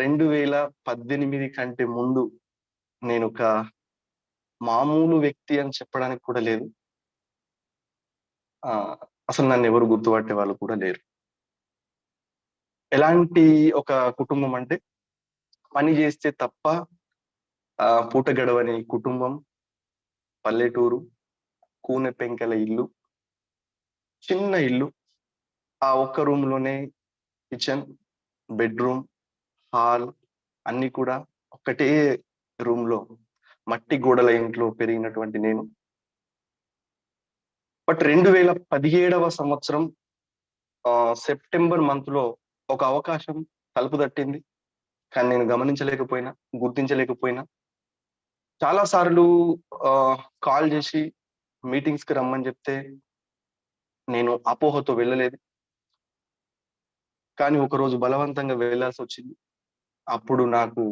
రెండు వేల పద్దెనిమిది కంటే ముందు నేను ఒక మామూలు వ్యక్తి అని చెప్పడానికి కూడా లేదు. అసలు నన్ను ఎవరు గుర్తుపట్టే వాళ్ళు కూడా లేరు. ఎలాంటి ఒక కుటుంబం అంటే పని చేస్తే తప్ప ఆ పూట గడవని కుటుంబం పల్లెటూరు కూనె పెంకల ఇల్లు చిన్న ఇల్లు ఆ ఒక్క రూమ్లోనే కిచెన్ బెడ్రూమ్ హాల్ అన్ని కూడా ఒక్కటే రూమ్లో మట్టి గోడల ఇంట్లో పెరిగినటువంటి నేను. బట్ రెండు వేల పదిహేడవ సంవత్సరం సెప్టెంబర్ మంత్లో ఒక అవకాశం తలుపు తట్టింది. కానీ నేను గమనించలేకపోయినా గుర్తించలేకపోయినా. చాలా సార్లు కాల్ చేసి మీటింగ్స్కి రమ్మని చెప్తే నేను అపోహతో వెళ్ళలేదు. కానీ ఒకరోజు బలవంతంగా వెళ్ళాల్సి వచ్చింది అప్పుడు నాకు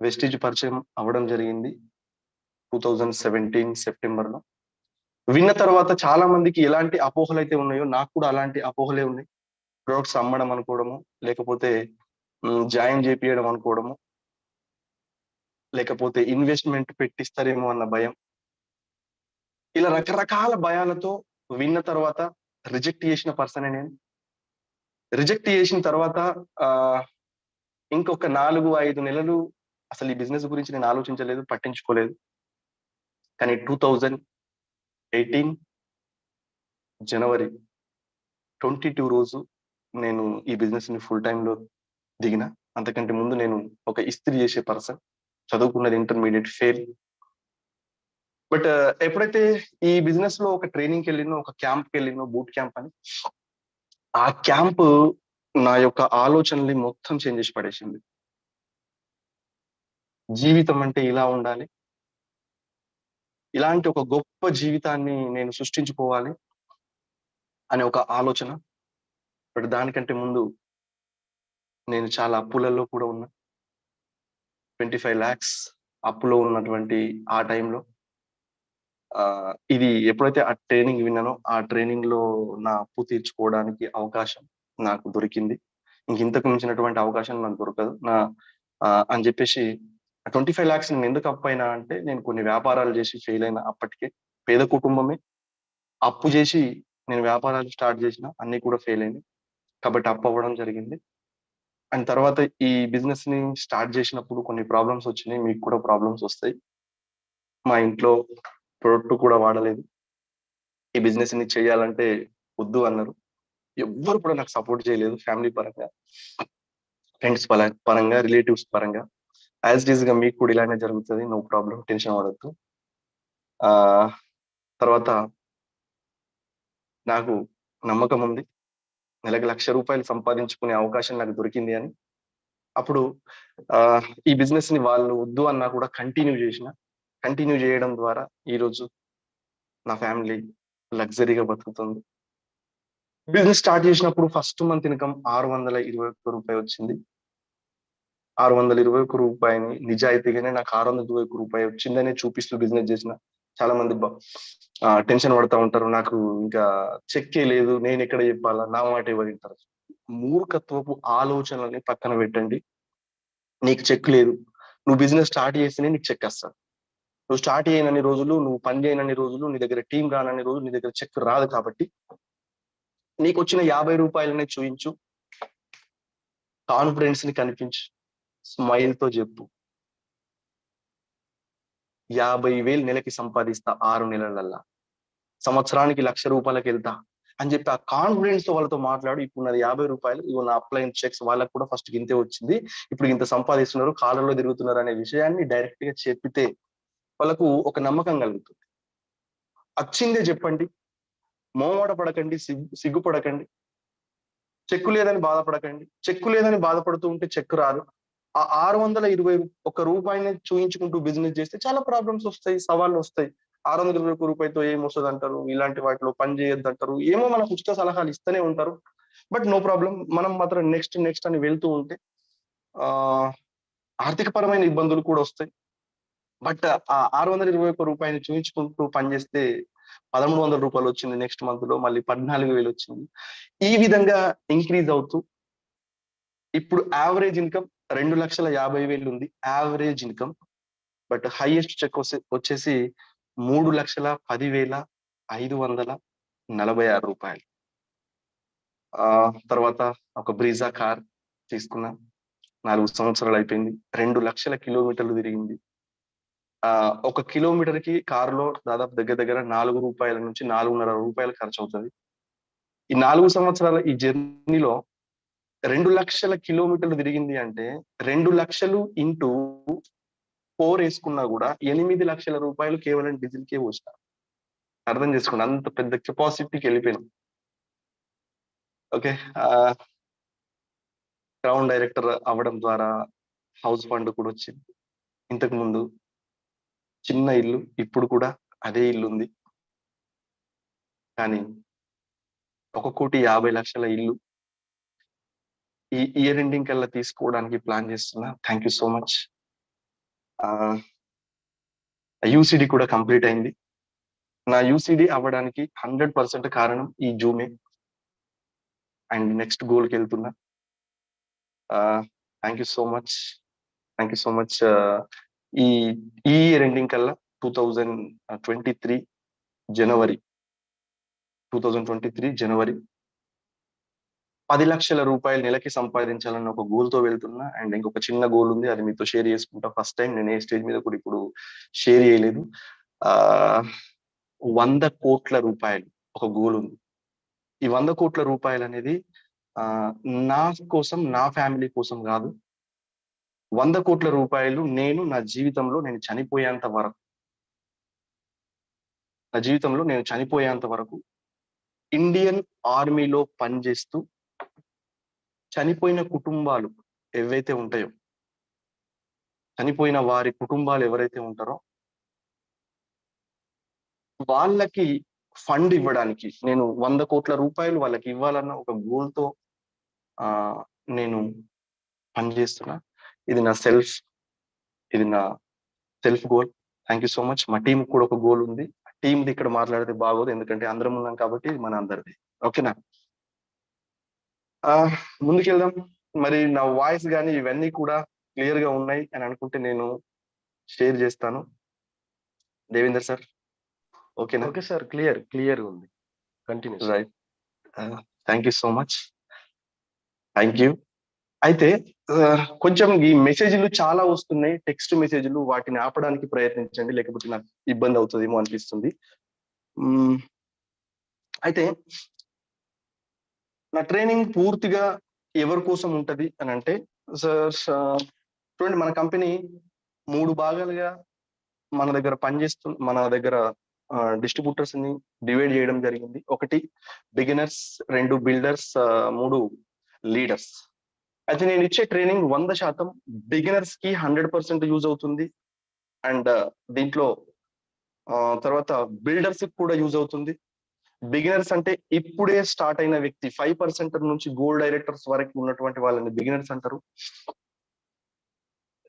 వెస్టిజ్ పరిచయం అవ్వడం జరిగింది. టూ థౌజండ్ సెవెంటీన్ సెప్టెంబర్లో విన్న తర్వాత చాలా మందికి ఎలాంటి అపోహలు అయితే ఉన్నాయో నాకు కూడా అలాంటి అపోహలే ఉన్నాయి. ప్రొడక్ట్స్ అమ్మడం అనుకోవడము లేకపోతే జాయిన్ చేపియడం అనుకోవడము లేకపోతే ఇన్వెస్ట్మెంట్ పెట్టిస్తారేమో అన్న భయం. ఇలా రకరకాల భయాలతో విన్న తర్వాత రిజెక్ట్ చేసిన పర్సన్ నేను. రిజెక్ట్ చేసిన తర్వాత ఇంకొక నాలుగు ఐదు నెలలు అసలు ఈ బిజినెస్ గురించి నేను ఆలోచించలేదు పట్టించుకోలేదు. కానీ టూ థౌజండ్ ఎయిటీన్ జనవరి ట్వంటీ టూ రోజు నేను ఈ బిజినెస్ని ఫుల్ టైంలో దిగిన. అంతకంటే ముందు నేను ఒక ఇస్త్రీ చేసే పర్సన్ చదువుకున్నది ఇంటర్మీడియట్ ఫెయిల్. బట్ ఎప్పుడైతే ఈ బిజినెస్లో ఒక ట్రైనింగ్కి వెళ్ళినో ఒక క్యాంప్కి వెళ్ళినో బూట్ క్యాంప్ అని ఆ క్యాంప్ నా యొక్క ఆలోచనల్ని మొత్తం చేంజ్ చేసి పడేసింది. జీవితం అంటే ఇలా ఉండాలి. ఇలాంటి ఒక గొప్ప జీవితాన్ని నేను సృష్టించుకోవాలి అనే ఒక ఆలోచన. బట్ దానికంటే ముందు నేను చాలా అప్పులలో కూడా ఉన్నా. ట్వంటీ ఫైవ్ ల్యాక్స్ అప్పులో ఉన్నటువంటి ఆ టైంలో. ఇది ఎప్పుడైతే ఆ ట్రైనింగ్ విన్నానో ఆ ట్రైనింగ్లో నా అప్పు తీర్చుకోవడానికి అవకాశం. నాకు దొరికింది. ఇంక ఇంతకు మించినటువంటి అవకాశం నాకు దొరకదు. నా అని చెప్పేసి ట్వంటీ ఫైవ్ ల్యాక్స్ నేను ఎందుకు అప్పు అయినా అంటే నేను కొన్ని వ్యాపారాలు చేసి ఫెయిల్ అయిన అప్పటికే. పేద కుటుంబమే. అప్పు చేసి నేను వ్యాపారాలు స్టార్ట్ చేసిన అన్ని కూడా ఫెయిల్ అయినాయి. కాబట్టి అప్పు అవ్వడం జరిగింది. అండ్ తర్వాత ఈ బిజినెస్ని స్టార్ట్ చేసినప్పుడు కొన్ని ప్రాబ్లమ్స్ వచ్చినాయి. మీకు కూడా ప్రాబ్లమ్స్ వస్తాయి. మా ఇంట్లో ప్రొడక్ట్ కూడా వాడలేదు. ఈ బిజినెస్ని చేయాలంటే వద్దు అన్నారు. ఎవ్వరు కూడా నాకు సపోర్ట్ చేయలేదు ఫ్యామిలీ పరంగా. ఫ్రెండ్స్ పరంగా రిలేటివ్స్ పరంగా. యాజ్ ఇట్ ఈస్గా మీకు కూడా ఇలానే జరుగుతుంది నో ప్రాబ్లం టెన్షన్ పడద్దు. ఆ తర్వాత నాకు నమ్మకం ఉంది. నెలకు లక్ష రూపాయలు సంపాదించుకునే అవకాశం నాకు దొరికింది అని. అప్పుడు ఆ ఈ బిజినెస్ని వాళ్ళు వద్దు అన్నా కూడా కంటిన్యూ చేసిన. కంటిన్యూ చేయడం ద్వారా ఈరోజు నా ఫ్యామిలీ లగ్జరీగా బతుకుతుంది. బిజినెస్ స్టార్ట్ చేసినప్పుడు ఫస్ట్ మంత్ ఇన్కమ్ ఆరు వందల ఇరవై ఒక్క రూపాయి వచ్చింది. ఆరు వందల ఇరవై ఒక్క రూపాయిని నిజాయితీగానే నాకు ఆరు వందల ఇరవై ఒక్క రూపాయి వచ్చిందనే చూపిస్తూ బిజినెస్ చేసిన చాలా మంది టెన్షన్ పడతా ఉంటారు. నాకు ఇంకా చెక్కే లేదు. నేను ఎక్కడ చెప్పాలా? నా మాట ఎవరు మూర్ఖత్వపు ఆలోచనలని పక్కన పెట్టండి. నీకు చెక్ లేదు. నువ్వు బిజినెస్ స్టార్ట్ చేస్తేనే నీకు చెక్ వస్తాను నువ్వు స్టార్ట్ చేయనన్ని రోజులు నువ్వు పని చేయనన్ని రోజులు నీ దగ్గర టీం రానన్ని రోజులు నీ దగ్గర చెక్ రాదు కాబట్టి నీకు వచ్చిన యాభై రూపాయలనే చూయించు. కాన్ఫిడెన్స్ని కనిపించు. స్మైల్తో చెప్పు యాభై వేలు నెలకి సంపాదిస్తా ఆరు నెలలల్లా. సంవత్సరానికి లక్ష రూపాయలకి వెళ్తా అని చెప్పి ఆ కాన్ఫిడెన్స్తో వాళ్ళతో మాట్లాడు. ఇప్పుడు నాది యాభై రూపాయలు. ఇవి నా అప్లైన్ చెక్స్ వాళ్ళకి కూడా ఫస్ట్ ఇంతే వచ్చింది. ఇప్పుడు ఇంత సంపాదిస్తున్నారు కాలంలో తిరుగుతున్నారు అనే విషయాన్ని డైరెక్ట్గా చెప్పితే వాళ్ళకు ఒక నమ్మకం కలుగుతుంది. వచ్చిందే చెప్పండి. మోమాట పడకండి సిగ్గు సిగ్గుపడకండి. చెక్కు లేదని బాధపడకండి. చెక్కు లేదని బాధపడుతూ ఉంటే చెక్కు రాదు. ఆ ఆరు వందల ఇరవై ఒక రూపాయిని చూయించుకుంటూ బిజినెస్ చేస్తే చాలా ప్రాబ్లమ్స్ వస్తాయి సవాళ్ళు వస్తాయి. ఆరు వందల ఇరవై రూపాయితో ఏం వస్తుంది అంటారు ఇలాంటి వాటిలో పని చేయొద్దు అంటారు ఏమో మనకు ఉచిత సలహాలు ఇస్తూనే ఉంటారు. బట్ నో ప్రాబ్లం మనం మాత్రం నెక్స్ట్ నెక్స్ట్ అని వెళ్తూ ఉంటే ఆ ఆర్థిక పరమైన ఇబ్బందులు కూడా వస్తాయి. బట్ ఆ ఆరు వందల ఇరవై ఒక్క రూపాయని చూయించుకుంటూ పనిచేస్తే పదమూడు వందల రూపాయలు వచ్చింది నెక్స్ట్ మంత్లో మళ్ళీ పద్నాలుగు వేలు వచ్చింది. ఈ విధంగా ఇంక్రీజ్ అవుతూ ఇప్పుడు యావరేజ్ ఇన్కమ్ రెండు లక్షల యాభై వేలు ఉంది. Average income but highest check వచ్చేసి మూడు లక్షల పదివేల ఐదు వందల నలభై ఆరు రూపాయలు. ఆ తర్వాత ఒక బ్రీజా కార్ తీసుకున్నా. నాలుగు సంవత్సరాలు అయిపోయింది. రెండు లక్షల కిలోమీటర్లు తిరిగింది. ఒక కిలోమీటర్కి కారులో దాదాపు దగ్గర దగ్గర నాలుగు రూపాయల నుంచి నాలుగున్నర రూపాయలు ఖర్చు అవుతుంది ఈ నాలుగు సంవత్సరాల ఈ జర్నీలో రెండు లక్షల కిలోమీటర్లు తిరిగింది అంటే రెండు లక్షలు ఇంటూ ఫోర్ వేసుకున్నా కూడా ఎనిమిది లక్షల రూపాయలు కేవలం డీజిల్ కే వచ్చిన అర్థం చేసుకోండి అంత పెద్ద కెపాసిటీకి వెళ్ళిపోయినాం. ఓకే క్రౌన్ డైరెక్టర్ అవ్వడం ద్వారా హౌస్ ఫండ్ కూడా వచ్చింది. ఇంతకు ముందు చిన్న ఇల్లు ఇప్పుడు కూడా అదే ఇల్లు ఉంది కానీ ఒక కోటి యాభై లక్షల ఇల్లు. ఈ ఇయర్ ఎండింగ్ కల్లా తీసుకోవడానికి ప్లాన్ చేస్తున్నా. Thank you so much. UCD కూడా కంప్లీట్ అయింది. నా యూసిడి అవ్వడానికి హండ్రెడ్ పర్సెంట్ కారణం ఈ జూమే. అండ్ నెక్స్ట్ గోల్కి వెళ్తున్నా. Thank you so much. Thank you so much ఈ ఈ ఇయర్ ఎండింగ్ కల్లా టూ థౌజండ్ ట్వంటీ త్రీ జనవరి టూ థౌజండ్ ట్వంటీ త్రీ జనవరి పది లక్షల రూపాయలు నెలకి సంపాదించాలన్న ఒక గోల్తో వెళ్తున్నా అండ్ ఇంకొక చిన్న గోల్ ఉంది అది మీతో షేర్ చేసుకుంటా. ఫస్ట్ టైం నేను ఏ స్టేజ్ మీద కూడా ఇప్పుడు షేర్ చేయలేదు. ఆ వంద కోట్ల రూపాయలు ఒక గోల్ ఉంది. ఈ వంద కోట్ల రూపాయలు అనేది నా కోసం నా ఫ్యామిలీ కోసం కాదు వంద కోట్ల రూపాయలు నేను నా జీవితంలో నేను చనిపోయేంత వరకు నా జీవితంలో నేను చనిపోయేంత వరకు ఇండియన్ ఆర్మీలో పనిచేస్తూ చనిపోయిన కుటుంబాలు ఏవైతే ఉంటాయో చనిపోయిన వారి కుటుంబాలు ఎవరైతే ఉంటారో వాళ్ళకి ఫండ్ ఇవ్వడానికి నేను వంద కోట్ల రూపాయలు వాళ్ళకి ఇవ్వాలన్న ఒక గోల్తో ఆ నేను పనిచేస్తున్నా. ఇది నా సెల్ఫ్ ఇది నా self goal thank you so much మా టీం కూడా ఒక గోల్ ఉంది. టీంది ఇక్కడ మాట్లాడితే బాగోదు. ఎందుకంటే అందరం ఉన్నాం కాబట్టి మన అందరిది. ఓకేనా ముందుకెళ్దాం. మరి నా వాయిస్ కానీ ఇవన్నీ కూడా క్లియర్గా ఉన్నాయి అని అనుకుంటే నేను షేర్ చేస్తాను. దేవేందర్ సార్ ఓకేనా ఓకే సార్ క్లియర్ క్లియర్ ఉంది. Continue right thank you so much thank you అయితే కొంచెం ఈ మెసేజ్లు చాలా వస్తున్నాయి. టెక్స్ట్ మెసేజ్లు వాటిని ఆపడానికి ప్రయత్నించండి. లేకపోతే నాకు ఇబ్బంది అవుతుందేమో అనిపిస్తుంది. అయితే నా ట్రైనింగ్ పూర్తిగా ఎవరి కోసం ఉంటది అని అంటే సార్ చూడండి మన కంపెనీ మూడు భాగాలుగా మన దగ్గర పనిచేస్తు మన దగ్గర డిస్ట్రిబ్యూటర్స్ని డివైడ్ చేయడం జరిగింది. ఒకటి బిగినర్స్ రెండు బిల్డర్స్ మూడు లీడర్స్. అయితే నేను ఇచ్చే ట్రైనింగ్ వంద శాతం బిగినర్స్కి హండ్రెడ్ పర్సెంట్ యూజ్ అవుతుంది. అండ్ uh, దీంట్లో తర్వాత బిల్డర్స్కి కూడా యూజ్ అవుతుంది. బిగినర్స్ అంటే ఇప్పుడే స్టార్ట్ అయిన వ్యక్తి ఫైవ్ పర్సెంట్ నుంచి గోల్డ్ డైరెక్టర్స్ వరకు ఉన్నటువంటి వాళ్ళని బిగినర్స్ అంటారు.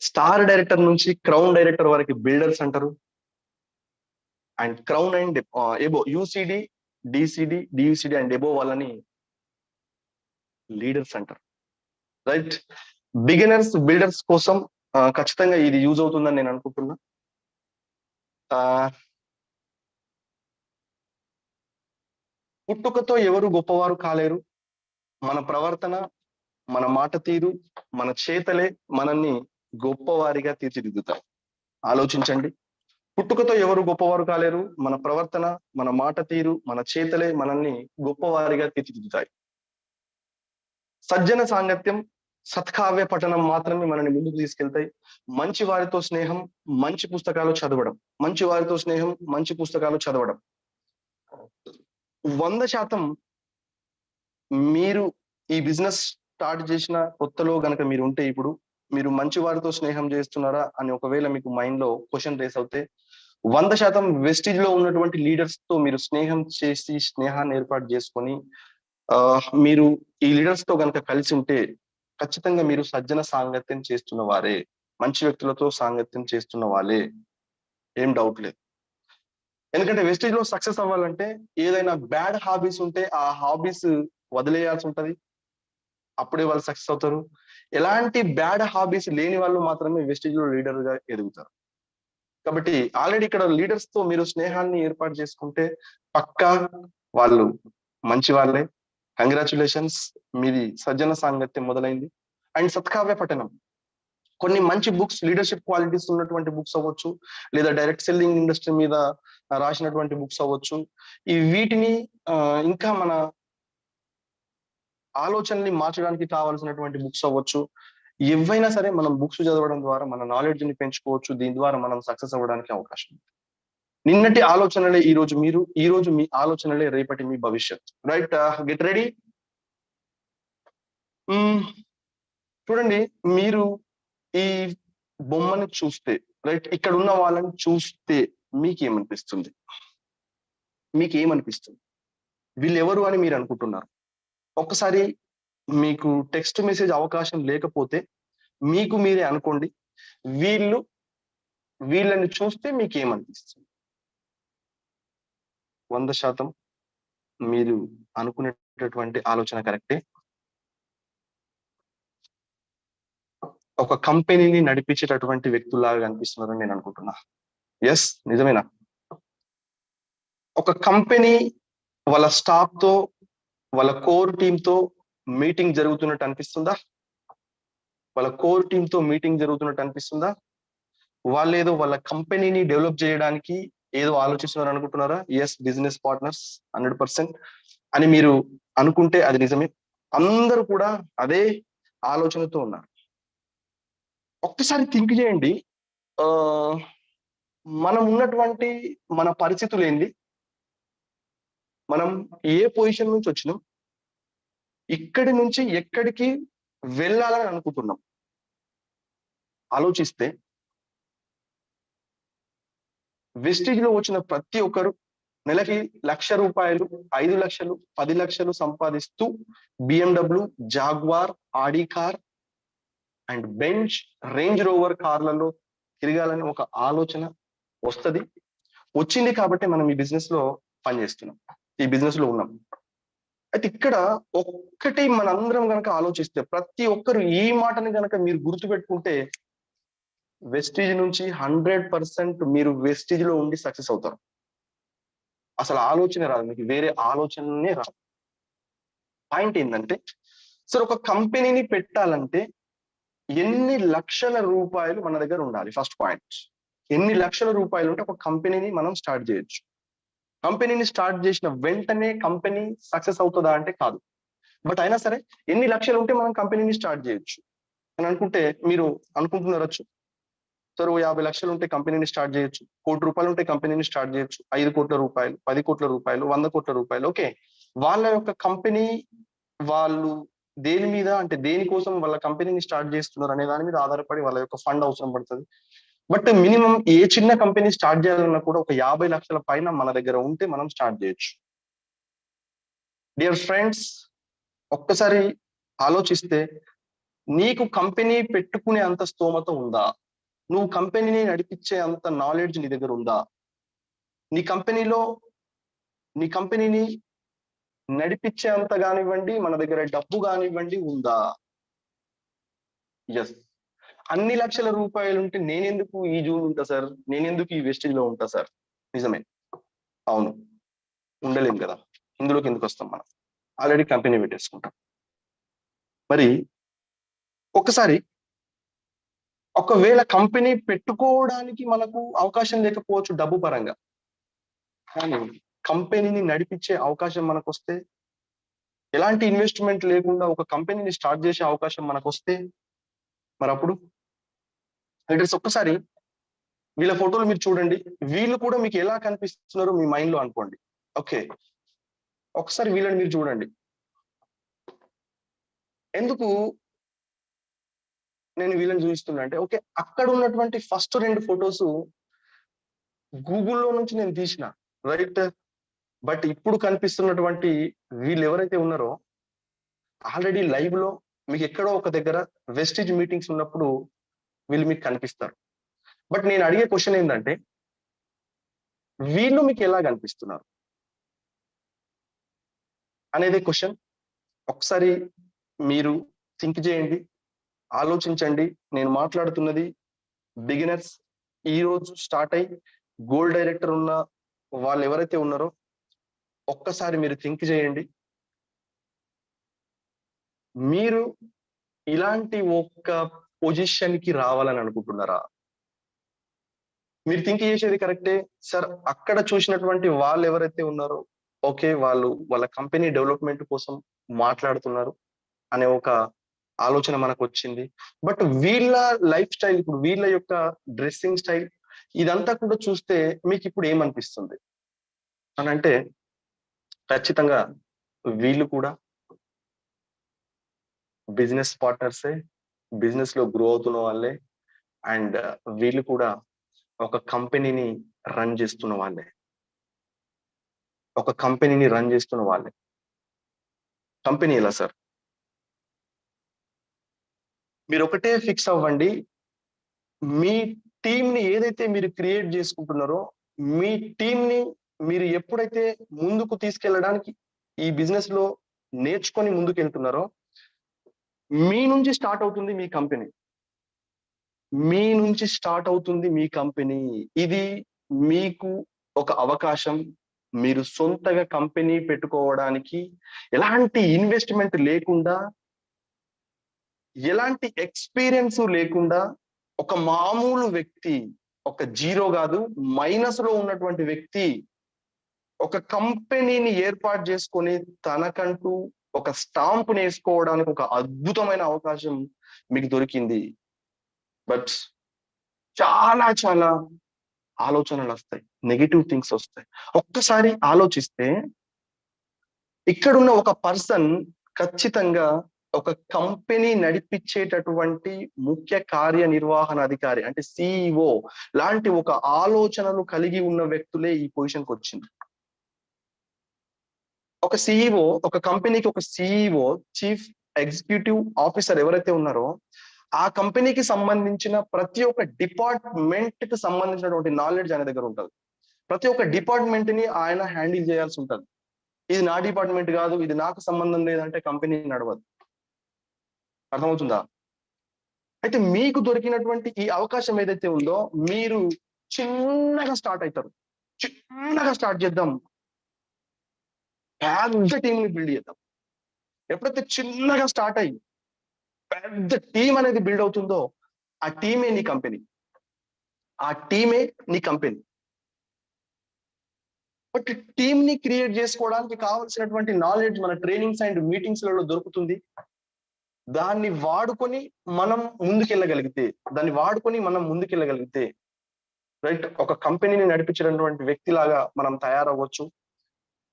స్టార్ డైరెక్టర్ నుంచి క్రౌన్ డైరెక్టర్ వరకు బిల్డర్స్ అంటారు. And crown and above UCD DCD DUCD and above వాళ్ళని లీడర్స్ అంటారు. రైట్ బిగినర్స్ బిల్డర్స్ కోసం ఖచ్చితంగా ఇది యూజ్ అవుతుందని నేను అనుకుంటున్నా. పుట్టుకతో ఎవరు గొప్పవారు కాలేరు. మన ప్రవర్తన మన మాట తీరు మన చేతలే మనల్ని గొప్పవారిగా తీర్చిదిద్దుతాయి. ఆలోచించండి. పుట్టుకతో ఎవరు గొప్పవారు కాలేరు? మన ప్రవర్తన మన మాట తీరు మన చేతలే మనల్ని గొప్పవారిగా తీర్చిదిద్దుతాయి. సజ్జన సాంగత్యం సత్కావ్య పఠనం మాత్రమే మనల్ని ముందుకు తీసుకెళ్తాయి. మంచి వారితో స్నేహం మంచి పుస్తకాలు చదవడం. మంచి వారితో స్నేహం మంచి పుస్తకాలు చదవడం. వంద శాతం మీరు ఈ బిజినెస్ స్టార్ట్ చేసిన కొత్తలో గనక మీరు ఉంటే ఇప్పుడు మీరు మంచి వారితో స్నేహం చేస్తున్నారా అని ఒకవేళ మీకు మైండ్లో క్వశ్చన్ రేస్ అవుతే వంద శాతం వెస్టిజ్లో ఉన్నటువంటి లీడర్స్తో మీరు స్నేహం చేసి స్నేహాన్ని ఏర్పాటు చేసుకొని మీరు ఈ లీడర్స్తో గనక కలిసి ఉంటే ఖచ్చితంగా మీరు సజ్జన సాంగత్యం చేస్తున్న వారే మంచి వ్యక్తులతో సాంగత్యం చేస్తున్న వాళ్ళే. ఏం డౌట్ లేదు. ఎందుకంటే వెస్టేజ్లో సక్సెస్ అవ్వాలంటే ఏదైనా బ్యాడ్ హాబీస్ ఉంటే ఆ హాబీస్ వదిలేయాల్సి ఉంటది. అప్పుడే వాళ్ళు సక్సెస్ అవుతారు. ఎలాంటి బ్యాడ్ హాబీస్ లేని వాళ్ళు మాత్రమే వెస్టేజ్లో లీడర్గా ఎదుగుతారు. కాబట్టి ఆల్రెడీ ఇక్కడ లీడర్స్తో మీరు స్నేహాన్ని ఏర్పాటు చేసుకుంటే పక్కా వాళ్ళు మంచి వాళ్ళే. కంగ్రాచులేషన్స్ మీది సజ్జన సాంగత్యం మొదలైంది. అండ్ సత్కావ్య పఠనం. కొన్ని మంచి బుక్స్ లీడర్షిప్ క్వాలిటీస్ ఉన్నటువంటి బుక్స్ అవ్వచ్చు లేదా డైరెక్ట్ సెల్లింగ్ ఇండస్ట్రీ మీద రాసినటువంటి బుక్స్ అవ్వచ్చు. ఈ వీటిని ఇంకా మన ఆలోచనని మార్చడానికి కావాల్సినటువంటి బుక్స్ అవ్వచ్చు. ఏవైనా సరే మనం బుక్స్ చదవడం ద్వారా మన నాలెడ్జ్ని పెంచుకోవచ్చు. దీని ద్వారా మనం సక్సెస్ అవ్వడానికి అవకాశం ఉంది. నిన్నటి ఆలోచనలే ఈ రోజు మీరు ఈ రోజు మీ ఆలోచనలే రేపటి మీ భవిష్యత్. రైట్ గెట్ రెడీ చూడండి మీరు ఈ బొమ్మని చూస్తే రైట్ ఇక్కడ ఉన్న వాళ్ళని చూస్తే మీకేమనిపిస్తుంది? మీకేమనిపిస్తుంది? వీళ్ళు ఎవరు అని మీరు అనుకుంటున్నారు? ఒక్కసారి మీకు టెక్స్ట్ మెసేజ్ అవకాశం లేకపోతే మీకు మీరే అనుకోండి వీళ్ళు వీళ్ళని చూస్తే మీకేమనిపిస్తుంది? వంద శాతం మీరు అనుకునేటటువంటి ఆలోచన కరెక్టే? ఒక కంపెనీని నడిపించేటటువంటి వ్యక్తులాగా కనిపిస్తున్నారని నేను అనుకుంటున్నా. ఎస్ నిజమేనా? ఒక కంపెనీ వాళ్ళ స్టాఫ్తో వాళ్ళ కోర్ టీమ్తో మీటింగ్ జరుగుతున్నట్టు అనిపిస్తుందా? వాళ్ళ కోర్ టీమ్తో మీటింగ్ జరుగుతున్నట్టు అనిపిస్తుందా? వాళ్ళు ఏదో వాళ్ళ కంపెనీని డెవలప్ చేయడానికి ఏదో ఆలోచిస్తున్నారు అనుకుంటున్నారా yes business partners hundred percent అని మీరు అనుకుంటే అది నిజమే. అందరూ కూడా అదే ఆలోచనతో ఉన్నారు. ఒక్కసారి థింక్ చేయండి. మనం ఉన్నటువంటి మన పరిస్థితులు ఏంటి మనం ఏ పొజిషన్ నుంచి వచ్చినాం? ఇక్కడి నుంచి ఎక్కడికి వెళ్ళాలని అనుకుంటున్నాం? ఆలోచిస్తే వెస్టేజ్లో వచ్చిన ప్రతి ఒక్కరు నెలకి లక్ష రూపాయలు ఐదు లక్షలు పది లక్షలు సంపాదిస్తూ BMW Jaguar Audi car and Benz Range Rover కార్లలో తిరగాలని ఒక ఆలోచన వస్తది. వచ్చింది కాబట్టి మనం ఈ బిజినెస్లో పనిచేస్తున్నాం ఈ బిజినెస్లో ఉన్నాం. అయితే ఇక్కడ ఒక్కటి మనందరం గనక ఆలోచిస్తే ప్రతి ఒక్కరు ఈ మాటని గనక మీరు గుర్తుపెట్టుకుంటే వెస్టేజ్ నుంచి హండ్రెడ్ పర్సెంట్ మీరు వెస్టేజ్లో ఉండి సక్సెస్ అవుతారు. అసలు ఆలోచన రాదు మీకు వేరే ఆలోచననే రాదు. పాయింట్ ఏంటంటే సార్ ఒక కంపెనీని పెట్టాలంటే ఎన్ని లక్షల రూపాయలు మన దగ్గర ఉండాలి? ఫస్ట్ పాయింట్ ఎన్ని లక్షల రూపాయలు ఉంటే ఒక కంపెనీని మనం స్టార్ట్ చేయొచ్చు. కంపెనీని స్టార్ట్ చేసిన వెంటనే కంపెనీ సక్సెస్ అవుతుందా అంటే కాదు. బట్ అయినా సరే ఎన్ని లక్షలు ఉంటే మనం కంపెనీని స్టార్ట్ చేయొచ్చు. అని అనుకుంటే మీరు అనుకుంటున్నారచ్చు సార్ యాభై లక్షలు ఉంటే కంపెనీని స్టార్ట్ చేయొచ్చు. కోటి రూపాయలు ఉంటే కంపెనీని స్టార్ట్ చేయొచ్చు. ఐదు కోట్ల రూపాయలు పది కోట్ల రూపాయలు వంద కోట్ల రూపాయలు. ఓకే. వాళ్ళ యొక్క కంపెనీ వాళ్ళు దేని మీద అంటే దేనికోసం వాళ్ళ కంపెనీని స్టార్ట్ చేస్తున్నారు అనే దాని మీద ఆధారపడి వాళ్ళ యొక్క ఫండ్ అవసరం పడుతుంది. బట్ మినిమం ఏ చిన్న కంపెనీ స్టార్ట్ చేయాలన్నా కూడా ఒక యాభై లక్షల పైన మన దగ్గర ఉంటే మనం స్టార్ట్ చేయొచ్చు. డియర్ ఫ్రెండ్స్ ఒక్కసారి ఆలోచిస్తే నీకు కంపెనీ పెట్టుకునే అంత స్తోమత ఉందా? నువ్వు కంపెనీని నడిపించే అంత నాలెడ్జ్ నీ దగ్గర ఉందా? నీ కంపెనీలో నీ కంపెనీని నడిపించే అంత కానివ్వండి మన దగ్గర డబ్బు కానివ్వండి ఉందా? ఎస్ అన్ని లక్షల రూపాయలు ఉంటే నేనెందుకు ఈ జూన్ ఉంటా సార్? నేనెందుకు ఈ వెస్టేజ్లో ఉంటా సార్? నిజమే. అవును. ఉండలేం కదా. ఇందులోకి ఎందుకు వస్తాం మనం? ఆల్రెడీ కంపెనీ పెట్టేసుకుంటాం. మరి ఒకసారి ఒకవేళ కంపెనీ పెట్టుకోవడానికి మనకు అవకాశం లేకపోవచ్చు డబ్బు పరంగా. కానీ కంపెనీని నడిపించే అవకాశం మనకు వస్తే ఎలాంటి ఇన్వెస్ట్మెంట్ లేకుండా ఒక కంపెనీని స్టార్ట్ చేసే అవకాశం మనకు వస్తే మరి అప్పుడు లీడర్స్ ఒక్కసారి వీళ్ళ ఫోటోలు మీరు చూడండి. వీళ్ళు కూడా మీకు ఎలా కనిపిస్తున్నారో మీ మైండ్లో అనుకోండి. ఓకే. ఒకసారి వీళ్ళని మీరు చూడండి. ఎందుకు నేను వీళ్ళని చూపిస్తున్నా. అంటే ఓకే అక్కడ ఉన్నటువంటి ఫస్ట్ రెండు ఫొటోస్ గూగుల్లో నుంచి నేను తీసిన రైట్? బట్ ఇప్పుడు కనిపిస్తున్నటువంటి వీళ్ళు ఎవరైతే ఉన్నారో ఆల్రెడీ లైవ్లో మీకు ఎక్కడో ఒక దగ్గర వెస్టేజ్ మీటింగ్స్ ఉన్నప్పుడు వీళ్ళు మీకు కనిపిస్తారు. బట్ నేను అడిగే క్వశ్చన్ ఏంటంటే వీళ్ళు మీకు ఎలా కనిపిస్తున్నారు? అనేది క్వశ్చన్. ఒకసారి మీరు థింక్ చేయండి. ఆలోచించండి. నేను మాట్లాడుతున్నది బిగినర్స్. ఈ రోజు స్టార్ట్ అయ్యి గోల్డ్ డైరెక్టర్ ఉన్న వాళ్ళు ఎవరైతే ఉన్నారో ఒక్కసారి మీరు థింక్ చేయండి. మీరు ఇలాంటి ఒక్క పొజిషన్కి రావాలని అనుకుంటున్నారా? మీరు థింక్ చేసేది కరెక్టే. సార్ అక్కడ చూసినటువంటి వాళ్ళు ఎవరైతే ఉన్నారో ఓకే వాళ్ళు వాళ్ళ కంపెనీ డెవలప్మెంట్ కోసం మాట్లాడుతున్నారు అనే ఒక ఆలోచన మనకు వచ్చింది బట్ వీళ్ళ లైఫ్ స్టైల్ ఇప్పుడు వీళ్ళ యొక్క డ్రెస్సింగ్ స్టైల్ ఇదంతా కూడా చూస్తే మీకు ఇప్పుడు ఏమనిపిస్తుంది? అని అంటే ఖచ్చితంగా వీళ్ళు కూడా బిజినెస్ పార్ట్నర్సే బిజినెస్లో గ్రో అవుతున్న వాళ్ళే అండ్ వీళ్ళు కూడా ఒక కంపెనీని రన్ చేస్తున్న వాళ్ళే. ఒక కంపెనీని రన్ చేస్తున్న వాళ్ళే. కంపెనీ ఎలా సార్? మీరు ఒకటే ఫిక్స్ అవ్వండి. మీ టీంని ఏదైతే మీరు క్రియేట్ చేసుకుంటున్నారో మీ టీంని మీరు ఎప్పుడైతే ముందుకు తీసుకెళ్ళడానికి ఈ బిజినెస్లో నేర్చుకొని ముందుకు వెళ్తున్నారో మీ నుంచి స్టార్ట్ అవుతుంది మీ కంపెనీ. మీ నుంచి స్టార్ట్ అవుతుంది మీ కంపెనీ. ఇది మీకు ఒక అవకాశం. మీరు సొంతగా కంపెనీ పెట్టుకోవడానికి ఎలాంటి ఇన్వెస్ట్మెంట్ లేకుండా ఎలాంటి ఎక్స్పీరియన్స్ లేకుండా ఒక మామూలు వ్యక్తి ఒక జీరో కాదు మైనస్లో ఉన్నటువంటి వ్యక్తి ఒక కంపెనీని ఏర్పాటు చేసుకొని తనకంటూ ఒక స్టాంప్ నేర్చుకోవడానికి ఒక అద్భుతమైన అవకాశం మీకు దొరికింది. బట్ చాలా చాలా ఆలోచనలు వస్తాయి. నెగిటివ్ థింగ్స్ వస్తాయి. ఒక్కసారి ఆలోచిస్తే ఇక్కడున్న ఒక పర్సన్ ఖచ్చితంగా ఒక కంపెనీ నడిపించేటటువంటి ముఖ్య కార్యనిర్వహణ అధికారి అంటే సిఇఓ లాంటి ఒక ఆలోచనలు కలిగి ఉన్న వ్యక్తులే ఈ పొజిషన్కి వచ్చింది. ఒక సిఇఓ ఒక కంపెనీకి ఒక సిఇఓ చీఫ్ ఎగ్జిక్యూటివ్ ఆఫీసర్ ఎవరైతే ఉన్నారో ఆ కంపెనీకి సంబంధించిన ప్రతి ఒక్క డిపార్ట్మెంట్కి సంబంధించినటువంటి నాలెడ్జ్ ఆయన దగ్గర ఉంటుంది. ప్రతి ఒక్క డిపార్ట్మెంట్ని ఆయన హ్యాండిల్ చేయాల్సి ఉంటుంది. ఇది నా డిపార్ట్మెంట్ కాదు ఇది నాకు సంబంధం లేదంటే కంపెనీ నడవదు. అర్థమవుతుందా? అయితే మీకు దొరికినటువంటి ఈ అవకాశం ఏదైతే ఉందో మీరు చిన్నగా స్టార్ట్ అవుతారు చిన్నగా స్టార్ట్ చేద్దాం. పెద్ద టీం ని బిల్డ్ చేద్దాం. ఎప్పుడైతే చిన్నగా స్టార్ట్ అయ్యి పెద్ద టీం అనేది బిల్డ్ అవుతుందో ఆ టీమే నీ కంపెనీ ఆ టీమే నీ కంపెనీ బట్ టీమ్ని క్రియేట్ చేసుకోవడానికి కావాల్సినటువంటి నాలెడ్జ్ మన ట్రైనింగ్స్ అండ్ మీటింగ్స్లలో దొరుకుతుంది. దాన్ని వాడుకొని మనం ముందుకెళ్ళగలిగితే దాన్ని వాడుకొని మనం ముందుకెళ్ళగలిగితే రైట్ ఒక కంపెనీని నడిపించినటువంటి వ్యక్తిలాగా మనం తయారవ్వచ్చు.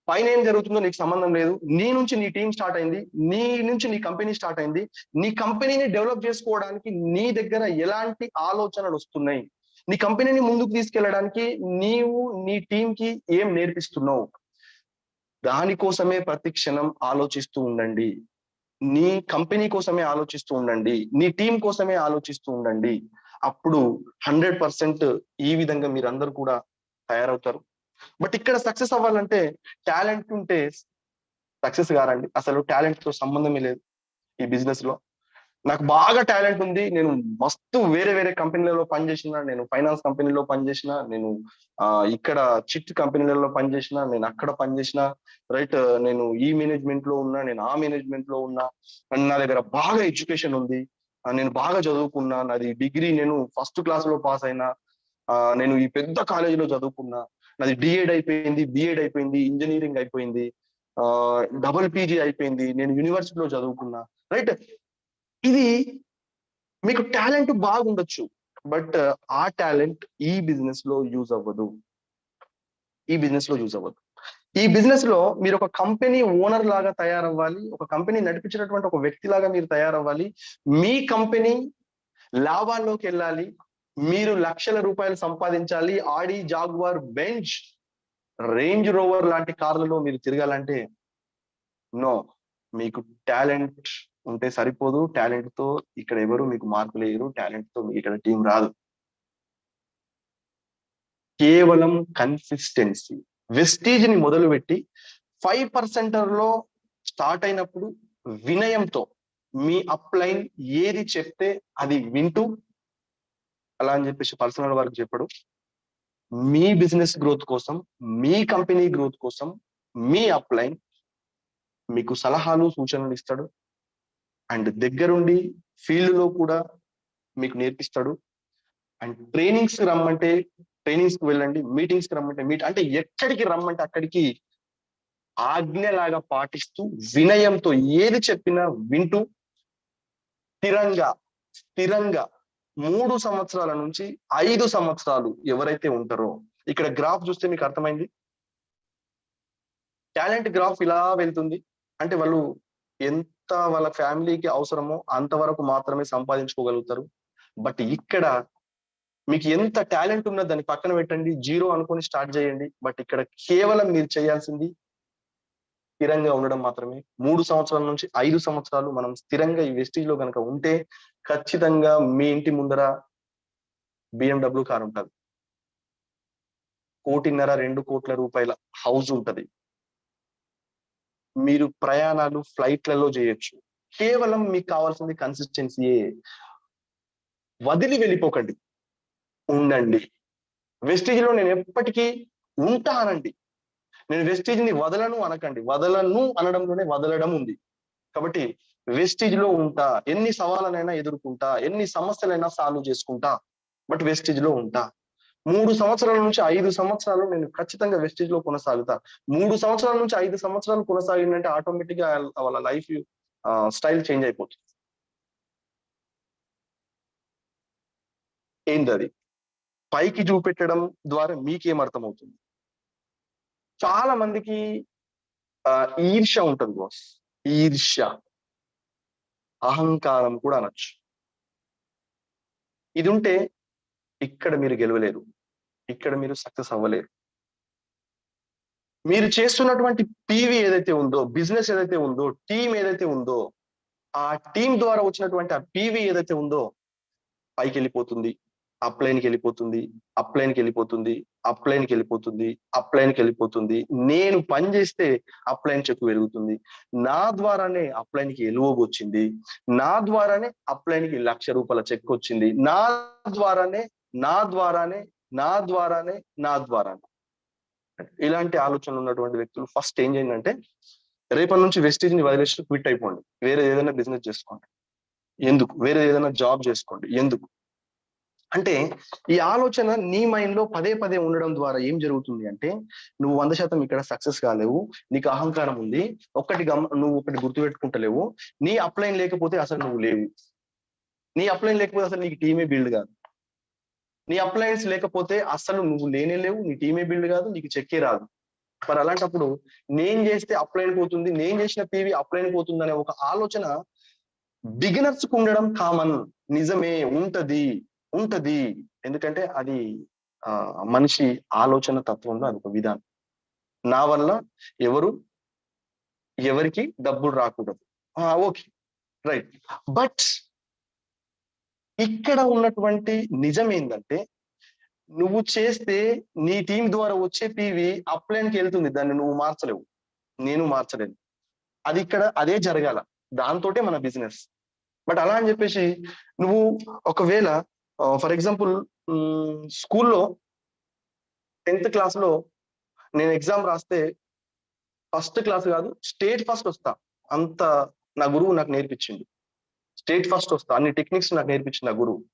పైన ఏం జరుగుతుందో నీకు సంబంధం లేదు. నీ నుంచి నీ టీం స్టార్ట్ అయింది. నీ నుంచి నీ కంపెనీ స్టార్ట్ అయింది. నీ కంపెనీని డెవలప్ చేసుకోవడానికి నీ దగ్గర ఎలాంటి ఆలోచనలు వస్తున్నాయి? నీ కంపెనీని ముందుకు తీసుకెళ్ళడానికి నీవు నీ టీం కి ఏం నేర్పిస్తున్నావు? దానికోసమే ప్రతి క్షణం ఆలోచిస్తూ ఉండండి. నీ కంపెనీ కోసమే ఆలోచిస్తూ ఉండండి నీ టీం కోసమే ఆలోచిస్తూ ఉండండి. అప్పుడు హండ్రెడ్ పర్సెంట్ ఈ విధంగా మీరందరూ కూడా తయారవుతారు. బట్ ఇక్కడ సక్సెస్ అవ్వాలంటే టాలెంట్ ఉంటే సక్సెస్ కారండి అసలు టాలెంట్తో సంబంధమే లేదు ఈ బిజినెస్లో నాకు బాగా టాలెంట్ ఉంది. నేను మస్తు వేరే వేరే కంపెనీలలో పనిచేసిన నేను ఫైనాన్స్ కంపెనీలో పనిచేసిన నేను ఇక్కడ చిట్ కంపెనీలలో పనిచేసిన నేను అక్కడ పనిచేసిన రైట్ నేను ఈ మేనేజ్మెంట్లో ఉన్నా నేను ఆ మేనేజ్మెంట్లో ఉన్నా నా దగ్గర బాగా ఎడ్యుకేషన్ ఉంది. నేను బాగా చదువుకున్నా నాది డిగ్రీ నేను ఫస్ట్ క్లాస్లో పాస్ అయినా నేను ఈ పెద్ద కాలేజీలో చదువుకున్నా నాది డిఎడ్ అయిపోయింది బిఎడ్ అయిపోయింది ఇంజనీరింగ్ అయిపోయింది డబుల్ పీజీ అయిపోయింది నేను యూనివర్సిటీలో చదువుకున్నా రైట్. ఇది మీకు టాలెంట్ బాగుండొచ్చు బట్ ఆ టాలెంట్ ఈ బిజినెస్లో యూజ్ అవ్వదు. ఈ బిజినెస్లో యూజ్ అవ్వదు. ఈ బిజినెస్లో మీరు ఒక కంపెనీ ఓనర్ లాగా తయారవ్వాలి ఒక కంపెనీ నడిపించినటువంటి ఒక వ్యక్తి లాగా మీరు తయారవ్వాలి మీ కంపెనీ లాభాల్లోకి వెళ్ళాలి మీరు లక్షల రూపాయలు సంపాదించాలి Audi Jaguar Benz Range Rover లాంటి కార్లలో మీరు తిరగాలంటే నో మీకు టాలెంట్ ఉంటే సరిపోదు. టాలెంట్తో ఇక్కడ ఎవరు మీకు మార్కులు వేయరు టాలెంట్తో మీకు ఇక్కడ టీం రాదు. కేవలం కన్సిస్టెన్సీ. వెస్టీజ్ని మొదలుపెట్టి ఫైవ్ పర్సెంటర్లో స్టార్ట్ అయినప్పుడు వినయంతో మీ అప్లైన్ ఏది చెప్తే అది వింటూ అలా అని చెప్పేసి పర్సనల్ వర్క్ చెప్పడు. మీ బిజినెస్ గ్రోత్ కోసం మీ కంపెనీ గ్రోత్ కోసం మీ అప్లైన్ మీకు సలహాలు సూచనలు ఇస్తాడు. అండ్ దగ్గరుండి ఫీల్డ్లో కూడా మీకు నేర్పిస్తాడు. అండ్ ట్రైనింగ్స్ రమ్మంటే ట్రైనింగ్స్కి వెళ్ళండి మీటింగ్స్కి రమ్మంటే మీట్ అంటే ఎక్కడికి రమ్మంటే అక్కడికి ఆజ్ఞలాగా పాటిస్తూ వినయంతో ఏది చెప్పినా వింటూ స్థిరంగా స్థిరంగా మూడు సంవత్సరాల నుంచి ఐదు సంవత్సరాలు ఎవరైతే ఉంటారో ఇక్కడ గ్రాఫ్ చూస్తే మీకు అర్థమైంది? టాలెంట్ గ్రాఫ్ ఇలా వెళ్తుంది. అంటే వాళ్ళు ఎంత ఎంత వాళ్ళ ఫ్యామిలీకి అవసరమో అంతవరకు మాత్రమే సంపాదించుకోగలుగుతారు. బట్ ఇక్కడ మీకు ఎంత టాలెంట్ ఉన్నా దాన్ని పక్కన పెట్టండి జీరో అనుకొని స్టార్ట్ చేయండి. బట్ ఇక్కడ కేవలం మీరు చేయాల్సింది స్థిరంగా ఉండడం మాత్రమే. మూడు సంవత్సరాల నుంచి ఐదు సంవత్సరాలు మనం స్థిరంగా ఈ వెస్టేజ్లో కనుక ఉంటే ఖచ్చితంగా మీ ఇంటి ముందర బిఎండబ్ల్యూ కార్ ఉంటుంది. కోటిన్నర రెండు కోట్ల రూపాయల హౌస్ ఉంటది. మీరు ప్రయాణాలు ఫ్లైట్లలో చేయొచ్చు. కేవలం మీకు కావాల్సింది కన్సిస్టెన్సీయే వదిలి వెళ్ళిపోకండి. ఉండండి. వెస్టేజ్లో నేను ఎప్పటికీ ఉంటానండి నేను వెస్టేజ్ని వదలను అనకండి. వదలను అనడంలోనే వదలడం ఉంది. కాబట్టి వెస్టీజ్లో ఉంటా. ఎన్ని సవాళ్ళనైనా ఎదుర్కొంటా. ఎన్ని సమస్యలైనా సాల్వ్ చేసుకుంటా. బట్ వెస్టీజ్లో ఉంటా. మూడు సంవత్సరాల నుంచి ఐదు సంవత్సరాలు నేను ఖచ్చితంగా వెస్టేజ్లో కొనసాగుతా. మూడు సంవత్సరాల నుంచి ఐదు సంవత్సరాలు కొనసాగిందంటే ఆటోమేటిక్గా వాళ్ళ లైఫ్ స్టైల్ చేంజ్ అయిపోతుంది. ఏంది అది పైకి చూపెట్టడం ద్వారా మీకేం అర్థమవుతుంది? చాలా మందికి ఈర్ష ఈర్ష్య ఉంటుంది బాస్ ఈర్ష్య. అహంకారం కూడా అనొచ్చు. ఇది ఉంటే ఇక్కడ మీరు గెలవలేరు. ఇక్కడ మీరు సక్సెస్ అవ్వలేరు. మీరు చేస్తున్నటువంటి పీవీ ఏదైతే ఉందో బిజినెస్ ఏదైతే ఉందో టీం ఏదైతే ఉందో ఆ టీం ద్వారా వచ్చినటువంటి ఆ పీవీ ఏదైతే ఉందో పైకి వెళ్ళిపోతుంది అప్లైన్కి వెళ్ళిపోతుంది అప్లైన్కి వెళ్ళిపోతుంది అప్లైన్కి వెళ్ళిపోతుంది అప్లైన్కి వెళ్ళిపోతుంది నేను పని చేస్తే అప్లైన్ చెక్ పెరుగుతుంది. నా ద్వారానే అప్లైన్కి ఎలువగు వచ్చింది. నా ద్వారానే అప్లైన్కి లక్ష రూపాయల చెక్ వచ్చింది నా ద్వారానే నా ద్వారానే నా ద్వారానే నా ద్వారానే. ఇలాంటి ఆలోచనలు ఉన్నటువంటి వ్యక్తులు ఫస్ట్ ఏం చేయండి అంటే రేపటి నుంచి వెస్టేజ్ని వదిలేసి క్విట్ అయిపోండి. వేరే ఏదైనా బిజినెస్ చేసుకోండి. ఎందుకు? వేరే ఏదైనా జాబ్ చేసుకోండి. ఎందుకు? అంటే ఈ ఆలోచన నీ మైండ్లో పదే పదే ఉండడం ద్వారా ఏం జరుగుతుంది అంటే నువ్వు వంద శాతం ఇక్కడ సక్సెస్ కాలేవు నీకు అహంకారం ఉంది ఒక్కటి గమ నువ్వు ఒకటి గుర్తుపెట్టుకుంటలేవు నీ అప్లైన్ లేకపోతే అసలు నువ్వు లేవు. నీ అప్లైన్ లేకపోతే అసలు నీకు టీమే బిల్డ్ కాదు. నీ అప్లయన్స్ లేకపోతే అసలు నువ్వు లేనే లేవు నీ టీమే బిల్డ్ కాదు నీకు చెక్కే రాదు. మరి అలాంటప్పుడు నేను చేస్తే అప్లైన్ పోతుంది నేను చేసిన పీవీ అప్లైన్ పోతుంది అనే ఒక ఆలోచన బిగినర్స్కు ఉండడం కామన్ నిజమే ఉంటది ఉంటది. ఎందుకంటే అది ఆ మనిషి ఆలోచన తత్వంలో అది ఒక విధానం. నా వల్ల ఎవరు ఎవరికి డబ్బులు రాకూడదు. ఓకే. రైట్. బట్ ఇక్కడ ఉన్నటువంటి నిజం ఏంటంటే నువ్వు చేస్తే నీ టీం ద్వారా వచ్చే పీవి అప్లైన్కి వెళ్తుంది దాన్ని నువ్వు మార్చలేవు. నేను మార్చలేను. అది ఇక్కడ అదే జరగాల. దాంతోటే మన బిజినెస్. బట్ అలా అని చెప్పేసి నువ్వు ఒకవేళ ఫర్ ఎగ్జాంపుల్ స్కూల్లో టెన్త్ క్లాస్లో నేను ఎగ్జామ్ రాస్తే ఫస్ట్ క్లాస్ కాదు స్టేట్ ఫస్ట్ వస్తా. అంత నా గురువు నాకు నేర్పించింది స్టేట్ ఫస్ట్ వస్తా అన్ని టెక్నిక్స్ నాకు నేర్పించిన గురువు.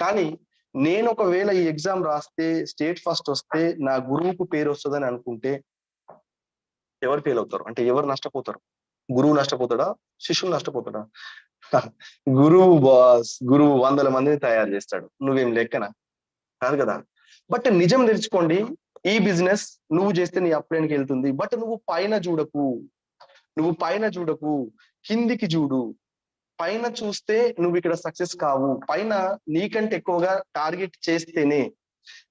కానీ నేను ఒకవేళ ఈ ఎగ్జామ్ రాస్తే స్టేట్ ఫస్ట్ వస్తే నా గురువుకు పేరు వస్తుందని అనుకుంటే ఎవరు ఫెయిల్ అవుతారు? అంటే ఎవరు నష్టపోతారు? గురువు నష్టపోతాడా? శిష్యుడు నష్టపోతాడా? గురువు బాస్ గురువు వందల మందిని తయారు చేస్తాడు. నువ్వేం లెక్కన? కాదు కదా. బట్ నిజం తెలుసుకోండి ఈ బిజినెస్ నువ్వు చేస్తే నీ అప్లైన్కి వెళ్తుంది. బట్ నువ్వు పైన చూడకు. నువ్వు పైన చూడకు. కిందికి చూడు. పైన చూస్తే నువ్వు ఇక్కడ సక్సెస్ కావు. పైన నీకంటే ఎక్కువగా టార్గెట్ చేస్తేనే.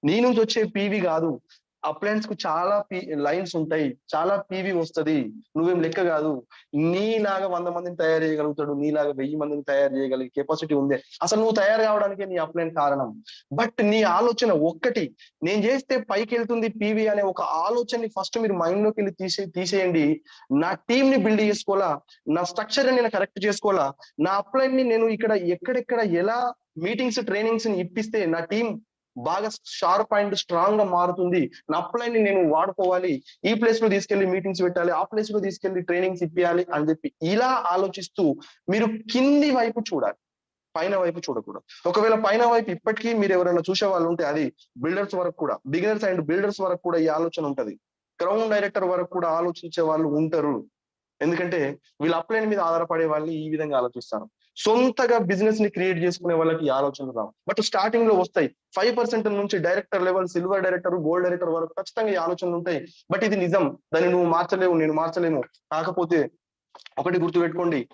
నీ నుంచి వచ్చే పీవి కాదు. అప్లయన్స్కు చాలా లైన్స్ ఉంటాయి. చాలా పీవి వస్తది. నువ్వేం లెక్క కాదు. నీలాగా వంద మందిని తయారు చేయగలుగుతాడు. నీలాగా వెయ్యి మందిని తయారు చేయగలిగే కెపాసిటీ ఉంది. అసలు నువ్వు తయారు కావడానికే నీ అప్లైన్ కారణం. బట్ నీ ఆలోచన ఒక్కటి. నేను చేస్తే పైకి వెళ్తుంది పీవి అనే ఒక ఆలోచనని ఫస్ట్ మీరు మైండ్లోకి వెళ్ళి తీసే తీసేయండి. నా టీం ని బిల్డ్ చేసుకోవాలా? నా స్ట్రక్చర్ నేను కరెక్ట్ చేసుకోవాలా? నా అప్లైన్ని నేను ఇక్కడ ఎక్కడెక్కడ ఎలా మీటింగ్స్ ట్రైనింగ్స్ని ఇప్పిస్తే నా టీం బాగా షార్ప్ అండ్ స్ట్రాంగ్గా మారుతుంది. నా అప్లైన్ని నేను వాడుకోవాలి. ఈ ప్లేస్లో తీసుకెళ్ళి మీటింగ్స్ పెట్టాలి. ఆ ప్లేస్లో తీసుకెళ్ళి ట్రైనింగ్స్ ఇప్పించాలి అని చెప్పి ఇలా ఆలోచిస్తూ మీరు కింది వైపు చూడాలి. పైన వైపు చూడకూడదు. ఒకవేళ పైన వైపు ఇప్పటికీ మీరు ఎవరైనా చూసే వాళ్ళు ఉంటే అది బిల్డర్స్ వరకు కూడా బిగినర్స్ అండ్ బిల్డర్స్ వరకు కూడా ఈ ఆలోచన ఉంటది. క్రౌన్ డైరెక్టర్ వరకు కూడా ఆలోచించే వాళ్ళు ఉంటారు. ఎందుకంటే వీళ్ళ అప్లైన్ మీద ఆధారపడే వాళ్ళు ఈ విధంగా ఆలోచిస్తారు. సొంతగా బిజినెస్ని క్రియేట్ చేసుకునే వాళ్ళకి ఆలోచనలు రావు. బట్ స్టార్టింగ్లో వస్తాయి. ఫైవ్ పర్సెంట్ నుంచి director level silver director gold director వరకు ఖచ్చితంగా ఈ ఆలోచనలు ఉంటాయి. బట్ ఇది నిజం. దాన్ని నువ్వు మార్చలేవు నేను మార్చలేను. కాకపోతే ఒకటి గుర్తుపెట్టుకోండి.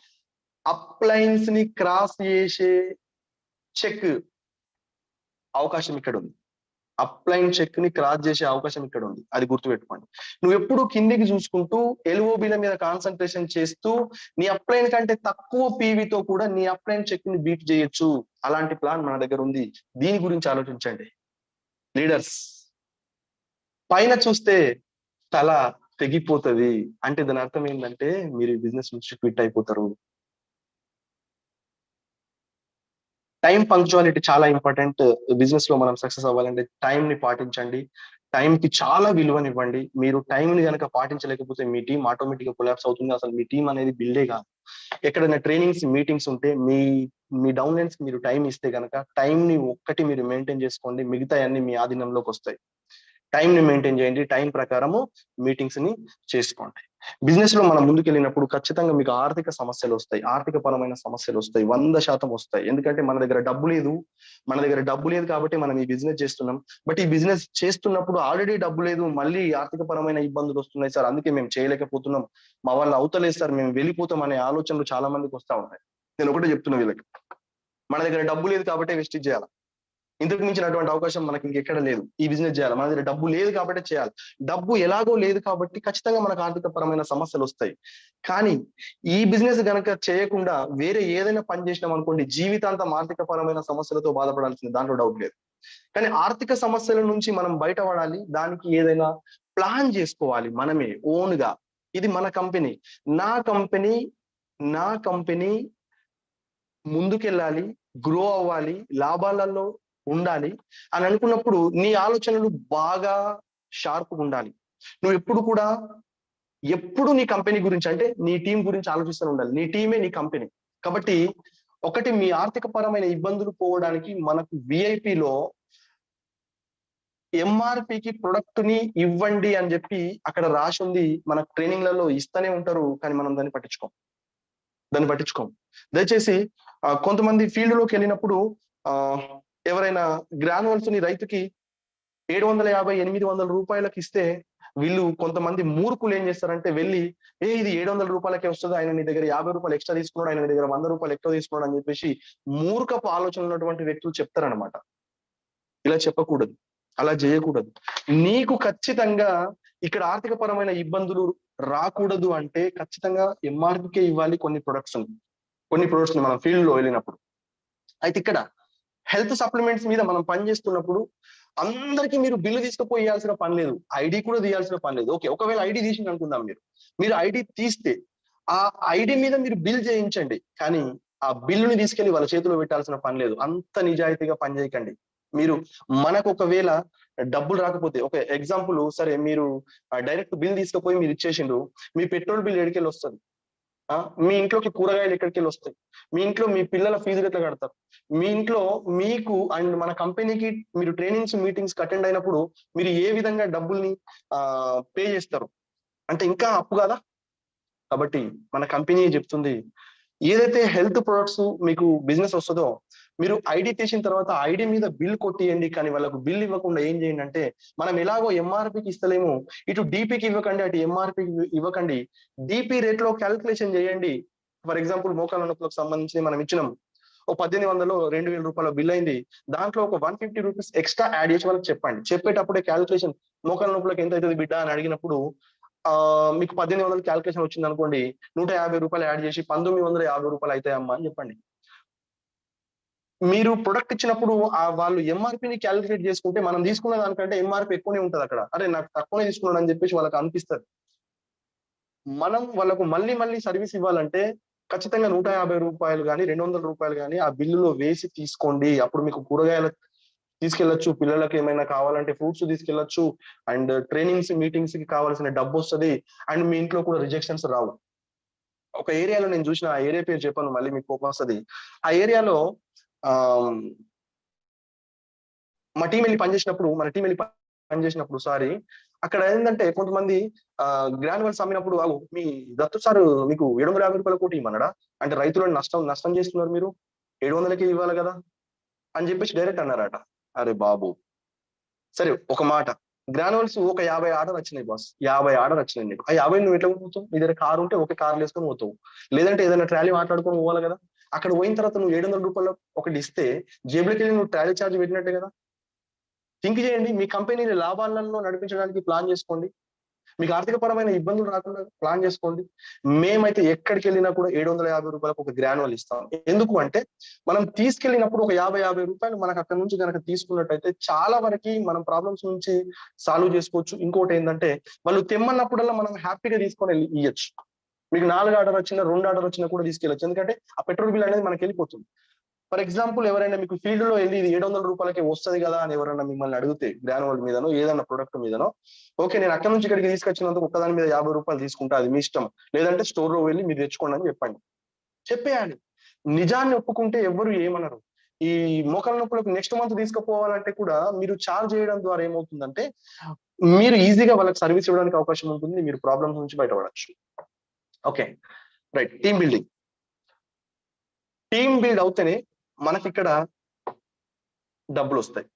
అప్లైన్స్ని క్రాస్ చేసే చెక్ అవకాశం ఇక్కడ ఉంది అప్లైన్ చెక్ని క్రాస్ చేసే అవకాశం ఇక్కడ ఉంది. అది గుర్తుపెట్టుకోండి. నువ్వు ఎప్పుడు కిందికి చూసుకుంటూ ఎల్ఓబిల మీద కాన్సన్ట్రేషన్ చేస్తూ నీ అప్లైన్ కంటే తక్కువ పీవీతో కూడా నీ అప్లైన్ చెక్ని బీట్ చేయొచ్చు. అలాంటి ప్లాన్ మన దగ్గర ఉంది. దీని గురించి ఆలోచించండి. లీడర్స్ పైన చూస్తే తల తెగిపోతుంది. అంటే దాని అర్థం ఏంటంటే మీరు బిజినెస్ నుంచి క్విట్ అయిపోతారు. టైం పంక్చువాలిటీ చాలా ఇంపార్టెంట్ బిజినెస్లో మనం సక్సెస్ అవ్వాలంటే టైం ని పాటించండి. టైం కి చాలా విలువనివ్వండి. మీరు టైం ని కనుక పాటించలేకపోతే మీ టీం ఆటోమేటిక్గా కొలాప్స్ అవుతుంది. అసలు మీ టీం అనేది బిల్డే కాదు. ఎక్కడైనా ట్రైనింగ్స్ మీటింగ్స్ ఉంటే మీ మీ డౌన్ లైన్స్ మీరు టైం ఇస్తే కనుక టైం ని ఒక్కటి మీరు మెయింటైన్ చేసుకోండి. మిగతా అన్ని మీ ఆధీనంలోకి వస్తాయి. టైం ని మెయింటైన్ చేయండి. టైం ప్రకారము మీటింగ్స్ని చేసుకోండి. బిజినెస్లో మనం ముందుకెళ్ళినప్పుడు ఖచ్చితంగా మీకు ఆర్థిక సమస్యలు వస్తాయి. ఆర్థిక పరమైన సమస్యలు వస్తాయి. వంద శాతం వస్తాయి. ఎందుకంటే మన దగ్గర డబ్బు లేదు. మన దగ్గర డబ్బు లేదు కాబట్టి మనం ఈ బిజినెస్ చేస్తున్నాం. బట్ ఈ బిజినెస్ చేస్తున్నప్పుడు ఆల్రెడీ డబ్బు లేదు. మళ్ళీ ఆర్థిక పరమైన ఇబ్బందులు వస్తున్నాయి సార్. అందుకే మేము చేయలేకపోతున్నాం. మా వాళ్ళు అవుతలేదు సార్. మేము వెళ్ళిపోతాం అనే ఆలోచనలు చాలా మందికి వస్తా ఉన్నాయి. నేను ఒకటే చెప్తున్నా వీళ్ళకి. మన దగ్గర డబ్బు లేదు కాబట్టి వెస్టిజ్ చేయాలి? ఇంతకు మించినటువంటి అవకాశం మనకి ఇంకెక్కడ లేదు. ఈ బిజినెస్ చేయాలి. మన దగ్గర డబ్బు లేదు కాబట్టి చేయాలి. డబ్బు ఎలాగో లేదు కాబట్టి ఖచ్చితంగా మనకు ఆర్థిక పరమైన సమస్యలు వస్తాయి. కానీ ఈ బిజినెస్ గనక చేయకుండా వేరే ఏదైనా పని చేసినాం అనుకోండి జీవితాంతం ఆర్థిక పరమైన సమస్యలతో బాధపడాల్సింది. దాంట్లో డౌట్ లేదు. కానీ ఆర్థిక సమస్యల నుంచి మనం బయటపడాలి. దానికి ఏదైనా ప్లాన్ చేసుకోవాలి మనమే ఓన్గా. ఇది మన కంపెనీ నా కంపెనీ నా కంపెనీ ముందుకెళ్ళాలి గ్రో అవ్వాలి. లాభాలలో ఉండాలి అని అనుకున్నప్పుడు నీ ఆలోచనలు బాగా షార్ప్గా ఉండాలి. నువ్వు ఎప్పుడు కూడా ఎప్పుడు నీ కంపెనీ గురించి అంటే నీ టీం గురించి ఆలోచిస్తూ ఉండాలి. నీ టీమే నీ కంపెనీ కాబట్టి ఒకటి మీ ఆర్థిక పరమైన ఇబ్బందులు పోవడానికి మనకు విఐపిలో ఎంఆర్పికి ప్రొడక్ట్ని ఇవ్వండి అని చెప్పి అక్కడ రాసి ఉంది. మన ట్రైనింగ్లలో ఇస్తూనే ఉంటారు కానీ మనం దాన్ని పట్టించుకోం. దాన్ని పట్టించుకోం. దయచేసి కొంతమంది ఫీల్డ్లోకి వెళ్ళినప్పుడు ఆ ఎవరైనా గ్రానువల్స్ని రైతుకి ఏడు వందల యాభై ఎనిమిది వందల రూపాయలకు ఇస్తే వీళ్ళు కొంతమంది మూర్ఖులు ఏం చేస్తారంటే వెళ్ళి ఏ ఇది ఏడు వందల రూపాయలకే వస్తుంది? ఆయన నీ దగ్గర యాభై రూపాయలు ఎక్స్ట్రా తీసుకున్నాడు ఆయన నీ దగ్గర వంద రూపాయలు ఎక్కువ తీసుకున్నాడు అని చెప్పేసి మూర్ఖపు ఆలోచన ఉన్నటువంటి వ్యక్తులు చెప్తారనమాట ఇలా చెప్పకూడదు. అలా చేయకూడదు. నీకు ఖచ్చితంగా ఇక్కడ ఆర్థిక పరమైన ఇబ్బందులు రాకూడదు అంటే ఖచ్చితంగా ఎంఆర్పికే ఇవ్వాలి కొన్ని ప్రొడక్ట్స్. కొన్ని ప్రొడక్ట్స్ మనం ఫీల్డ్లో వెళ్ళినప్పుడు. అయితే ఇక్కడ హెల్త్ సప్లిమెంట్స్ మీద మనం పని చేస్తున్నప్పుడు అందరికి మీరు బిల్లు తీసుకుపోయాల్సిన పని లేదు. ఐడి కూడా తీయాల్సిన పని లేదు. ఓకే ఒకవేళ ఐడి తీసింది అనుకుందాం మీరు. మీరు ఐడి తీస్తే ఆ ఐడి మీద మీరు బిల్ చేయించండి. కానీ ఆ బిల్లుని తీసుకెళ్ళి వాళ్ళ చేతిలో పెట్టాల్సిన పని లేదు. అంత నిజాయితీగా పనిచేయకండి మీరు మనకు ఒకవేళ డబ్బులు రాకపోతే ఒక ఎగ్జాంపుల్ సరే మీరు డైరెక్ట్ బిల్ తీసుకుపోయి మీరు ఇచ్చేసిండ్రు మీ పెట్రోల్ బిల్ ఎడికెళ్ళి వస్తుంది. మీ ఇంట్లోకి కూరగాయలు ఎక్కడికి వెళ్ళి వస్తాయి? మీ ఇంట్లో మీ పిల్లల ఫీజులు ఎట్లా కడతారు? మీ ఇంట్లో మీకు అండ్ మన కంపెనీకి మీరు ట్రైనింగ్స్ మీటింగ్స్ అటెండ్ అయినప్పుడు మీరు ఏ విధంగా డబ్బుల్ని పే చేస్తారు? అంటే ఇంకా అప్పు కదా? కాబట్టి మన కంపెనీ చెప్తుంది ఏదైతే హెల్త్ ప్రొడక్ట్స్ మీకు బిజినెస్ వస్తుందో మీరు ఐడి తీసిన తర్వాత ఐడి మీద బిల్ కొట్టియండి కానీ వాళ్ళకు బిల్ ఇవ్వకుండా ఏం చేయండి అంటే మనం ఎలాగో ఎంఆర్పికి ఇస్తలేము. ఇటు డిపికి ఇవ్వకండి అటు ఎంఆర్పికి ఇవ్వకండి. డిపి రేట్లో క్యాల్కులేషన్ చేయండి. ఫర్ ఎగ్జాంపుల్ మోకాల నొప్పులకు సంబంధించి మనం ఇచ్చినాం. ఓ పద్దెనిమిది వందలు రెండు వేల రూపాయల బిల్ అయింది. దాంట్లో ఒక one fifty rupees extra add చేసి వాళ్ళకి చెప్పండి. చెప్పేటప్పుడే క్యాల్కులేషన్ మోకాల నొప్పులకు ఎంత అవుతుంది బిడ్డ అని అడిగినప్పుడు ఆ మీకు పద్దెనిమిది వందలు క్యాల్కులేషన్ వచ్చింది అనుకోండి నూట యాభై రూపాయలు యాడ్ చేసి పంతొమ్మిది వందల యాభై రూపాయలు అవుతాయమ్మా అని చెప్పండి. మీరు ప్రొడక్ట్ ఇచ్చినప్పుడు ఆ వాళ్ళు ఎంఆర్పిని క్యాలిక్యులేట్ చేసుకుంటే మనం తీసుకున్న దానికంటే ఎంఆర్పి ఎక్కువనే ఉంటుంది అక్కడ. అరే నాకు తక్కువనే తీసుకున్నాడు అని చెప్పేసి వాళ్ళకి అనిపిస్తుంది. మనం వాళ్ళకు మళ్ళీ మళ్ళీ సర్వీస్ ఇవ్వాలంటే ఖచ్చితంగా నూట యాభై రూపాయలు కానీ రెండు వందల రూపాయలు కానీ ఆ బిల్లులో వేసి తీసుకోండి. అప్పుడు మీకు కూరగాయలు తీసుకెళ్ళొచ్చు పిల్లలకి ఏమైనా కావాలంటే ఫ్రూట్స్ తీసుకెళ్ళొచ్చు అండ్ ట్రైనింగ్స్ మీటింగ్స్కి కావాల్సిన డబ్బు వస్తుంది అండ్ మీ ఇంట్లో కూడా రిజెక్షన్స్ రావు. ఒక ఏరియాలో నేను చూసిన ఆ ఏరియా పేరు చెప్పాను మళ్ళీ మీకు కోపం వస్తుంది. ఆ ఏరియాలో మా టీం వెళ్ళి పనిచేసినప్పుడు మన టీం వెళ్ళి పనిచేసినప్పుడు సారీ అక్కడ ఏంటంటే కొంతమంది ఆ గ్రాన్యువల్స్ అమ్మినప్పుడు "ఆగు, మీ దత్తు సార్ మీకు ఏడు వందల యాభై రూపాయల కోటి ఇమ్మన్నాడా అంటే రైతులను నష్టం నష్టం చేస్తున్నారు మీరు. ఏడు వందలకి ఇవ్వాలి కదా. అని చెప్పేసి డైరెక్ట్ అన్నారట. అరే బాబు సరే ఒక మాట. గ్రానువల్స్ ఒక యాభై ఆర్డర్ వచ్చినాయి బాస్ యాభై ఆర్డర్ వచ్చినాయి నీకు. ఆ యాభై నువ్వు ఎట్లా పోతావు నీ దగ్గర కారు ఉంటే ఒక కార్ వేసుకొని పోతావు. లేదంటే ఏదైనా ట్రాలీ మాట్లాడుకొని పోవాలి కదా. అక్కడ పోయిన తర్వాత నువ్వు ఏడు వందల రూపాయలు ఒకటి ఇస్తే జేబులకి వెళ్ళి నువ్వు ట్రాలీ ఛార్జ్ పెట్టినట్టే కదా? థింక్ చేయండి మీ కంపెనీని లాభాలలో నడిపించడానికి ప్లాన్ చేసుకోండి. మీకు ఆర్థికపరమైన ఇబ్బందులు రాకుండా ప్లాన్ చేసుకోండి. మేమైతే ఎక్కడికి వెళ్ళినా కూడా ఏడు వందల యాభై రూపాయలకు ఒక గ్రానువల్ ఇస్తాం. ఎందుకు అంటే మనం తీసుకెళ్ళినప్పుడు ఒక యాభై యాభై రూపాయలు మనకు అక్కడ నుంచి కనుక తీసుకున్నట్టయితే చాలా వరకు మనం ప్రాబ్లమ్స్ నుంచి సాల్వ్ చేసుకోవచ్చు. ఇంకోటి ఏంటంటే వాళ్ళు తెమ్మన్నప్పుడల్లా మనం హ్యాపీగా తీసుకొని వెళ్ళి ఇవ్వచ్చు మీకు నాలుగు ఆర్డర్ వచ్చినా రెండు ఆర్డర్ వచ్చినా కూడా తీసుకెళ్ళచ్చు. ఎందుకంటే ఆ పెట్రోల్ బిల్ అనేది మనకి వెళ్ళిపోతుంది. ఫర్ ఎగ్జాంపుల్ ఎవరైనా మీకు ఫీల్డ్లో వెళ్ళి ఇది ఏడు వందల రూపాయలకి వస్తుంది కదా అని ఎవరైనా మిమ్మల్ని అడిగితే గ్రానువల్ మీదనో ఏదైనా ప్రొడక్ట్ మీదనో ఓకే నేను అక్కడ నుంచి ఇక్కడికి తీసుకొచ్చినందుకు ఒక్కదాని మీద యాభై రూపాయలు తీసుకుంటా అది మీ ఇష్టం. లేదంటే స్టోర్లో వెళ్ళి మీరు తెచ్చుకోండి అని చెప్పండి. చెప్పేయాలి. నిజాన్ని ఒప్పుకుంటే ఎవరు ఏమనరు. ఈ మోకాల నొప్పులకు నెక్స్ట్ మంత్ తీసుకుపోవాలంటే కూడా మీరు చార్జ్ చేయడం ద్వారా ఏమవుతుందంటే మీరు ఈజీగా వాళ్ళకి సర్వీస్ ఇవ్వడానికి అవకాశం ఉంటుంది మీరు ప్రాబ్లమ్స్ నుంచి బయటపడచ్చు. Okay right team building team build అవుతేనే మనకి ఇక్కడ డబ్బులు వస్తాయి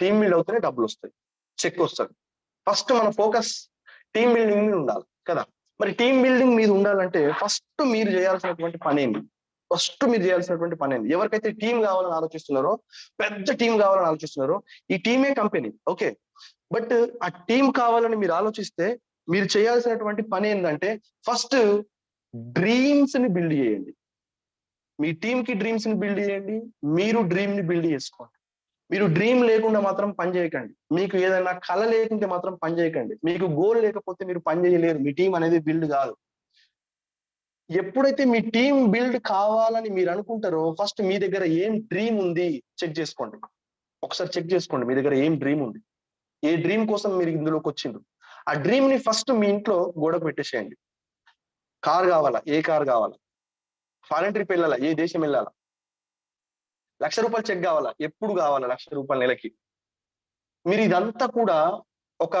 టీమ్ బిల్డ్ అవుతేనే డబ్బులు వస్తాయి చెక్ వస్తుంది. ఫస్ట్ మన ఫోకస్ టీమ్ బిల్డింగ్ మీద ఉండాలి. కదా? మరి టీమ్ బిల్డింగ్ మీద ఉండాలంటే ఫస్ట్ మీరు చేయాల్సినటువంటి పని ఏంటి ఫస్ట్ మీరు చేయాల్సినటువంటి పని ఏంటి ఎవరికైతే టీం కావాలని ఆలోచిస్తున్నారో పెద్ద టీం కావాలని ఆలోచిస్తున్నారో ఈ టీమే కంపెనీ ఓకే బట్ ఆ టీం కావాలని మీరు ఆలోచిస్తే మీరు చేయాల్సినటువంటి పని ఏంటంటే ఫస్ట్ డ్రీమ్స్ని బిల్డ్ చేయండి. మీ టీం కి డ్రీమ్స్ని బిల్డ్ చేయండి. మీరు డ్రీమ్ని బిల్డ్ చేసుకోండి. మీరు డ్రీమ్ లేకుండా మాత్రం పని చేయకండి. మీకు ఏదైనా కళ లేకుంటే మాత్రం పని చేయకండి. మీకు గోల్ లేకపోతే మీరు పని చేయలేరు. మీ టీం అనేది బిల్డ్ కాదు. ఎప్పుడైతే మీ టీం బిల్డ్ కావాలని మీరు అనుకుంటారో ఫస్ట్ మీ దగ్గర ఏం డ్రీమ్ ఉంది చెక్ చేసుకోండి. ఒకసారి చెక్ చేసుకోండి. మీ దగ్గర ఏం డ్రీమ్ ఉంది? ఏ డ్రీమ్ కోసం మీరు ఇందులోకి వచ్చిండ్రు? ఆ డ్రీమ్ని ఫస్ట్ మీ ఇంట్లో గోడకు పెట్టేసేయండి. కార్ కావాలా? ఏ కార్ కావాలా? ఫారెన్ ట్రిప్ వెళ్ళాలా? ఏ దేశం వెళ్ళాలా? లక్ష రూపాయలు చెక్ కావాలా? ఎప్పుడు కావాలా లక్ష రూపాయల నెలకి? మీరు ఇదంతా కూడా ఒక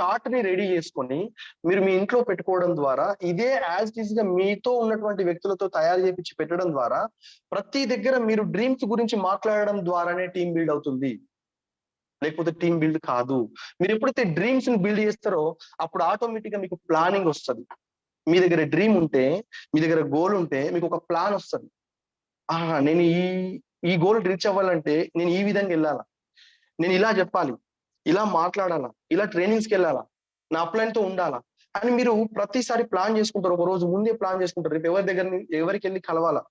చార్ట్ని రెడీ చేసుకొని మీరు మీ ఇంట్లో పెట్టుకోవడం ద్వారా ఇదే యాజ్ ఈస్గా మీతో ఉన్నటువంటి వ్యక్తులతో తయారు చేపించి పెట్టడం ద్వారా ప్రతి దగ్గర మీరు డ్రీమ్స్ గురించి మాట్లాడడం ద్వారానే టీం బిల్డ్ అవుతుంది. లేకపోతే టీం బిల్డ్ కాదు. మీరు ఎప్పుడైతే డ్రీమ్స్ని బిల్డ్ చేస్తారో అప్పుడు ఆటోమేటిక్గా మీకు ప్లానింగ్ వస్తుంది. మీ దగ్గర డ్రీమ్ ఉంటే మీ దగ్గర గోల్ ఉంటే మీకు ఒక ప్లాన్ వస్తుంది. ఆహా నేను ఈ ఈ గోల్ రీచ్ అవ్వాలంటే నేను ఈ విధంగా వెళ్ళాలా? నేను ఇలా చెప్పాలి ఇలా మాట్లాడాలా ఇలా ట్రైనింగ్స్కి వెళ్ళాలా నా అప్లైన్తో ఉండాలా? అని మీరు ప్రతిసారి ప్లాన్ చేసుకుంటారు. ఒక రోజు ముందే ప్లాన్ చేసుకుంటారు. రేపు ఎవరి దగ్గర ఎవరికి వెళ్ళి కలవాలా?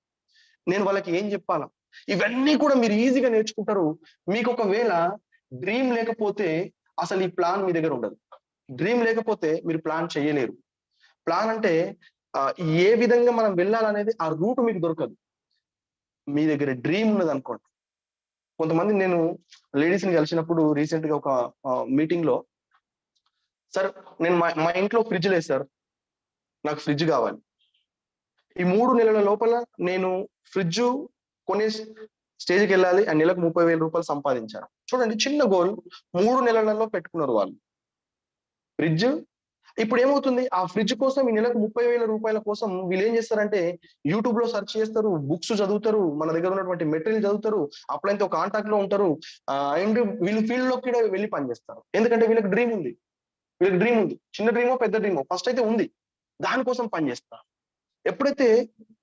నేను వాళ్ళకి ఏం చెప్పాలా? ఇవన్నీ కూడా మీరు ఈజీగా నేర్చుకుంటారు. మీకు ఒకవేళ డ్రీమ్ లేకపోతే అసలు ఈ ప్లాన్ మీ దగ్గర ఉండదు. డ్రీమ్ లేకపోతే మీరు ప్లాన్ చేయలేరు. ప్లాన్ అంటే ఏ విధంగా మనం వెళ్ళాలనేది ఆ రూట్ మీకు దొరకదు. మీ దగ్గర డ్రీమ్ ఉన్నది అనుకోండి. కొంతమంది నేను లేడీస్ని కలిసినప్పుడు రీసెంట్గా ఒక మీటింగ్లో సార్ నేను మా మా ఇంట్లో ఫ్రిడ్జ్ లేదు సార్. నాకు ఫ్రిడ్జ్ కావాలి. ఈ మూడు నెలల లోపల నేను ఫ్రిడ్జ్ కొనే స్టేజ్కి వెళ్ళాలి. ఆ నెలకు ముప్పై వేల రూపాయలు సంపాదించాను చూడండి చిన్న గోల్. మూడు నెలలలో పెట్టుకున్నారు వాళ్ళు. ఫ్రిడ్జ్ ఇప్పుడు ఏమవుతుంది ఆ ఫ్రిడ్జ్ కోసం ఈ నెలకు ముప్పై వేల రూపాయల కోసం వీళ్ళు ఏం చేస్తారంటే యూట్యూబ్లో సెర్చ్ చేస్తారు బుక్స్ చదువుతారు మన దగ్గర ఉన్నటువంటి మెటీరియల్ చదువుతారు అప్పుడైతే ఒక కాంటాక్ట్లో ఉంటారు అండ్ వీళ్ళు ఫీల్డ్లోకి కూడా వెళ్ళి పనిచేస్తారు ఎందుకంటే వీళ్ళకి డ్రీమ్ ఉంది. వీళ్ళకి డ్రీమ్ ఉంది. చిన్న డ్రీమో పెద్ద డ్రీమో ఫస్ట్ అయితే ఉంది. దానికోసం పనిచేస్తారు ఎప్పుడైతే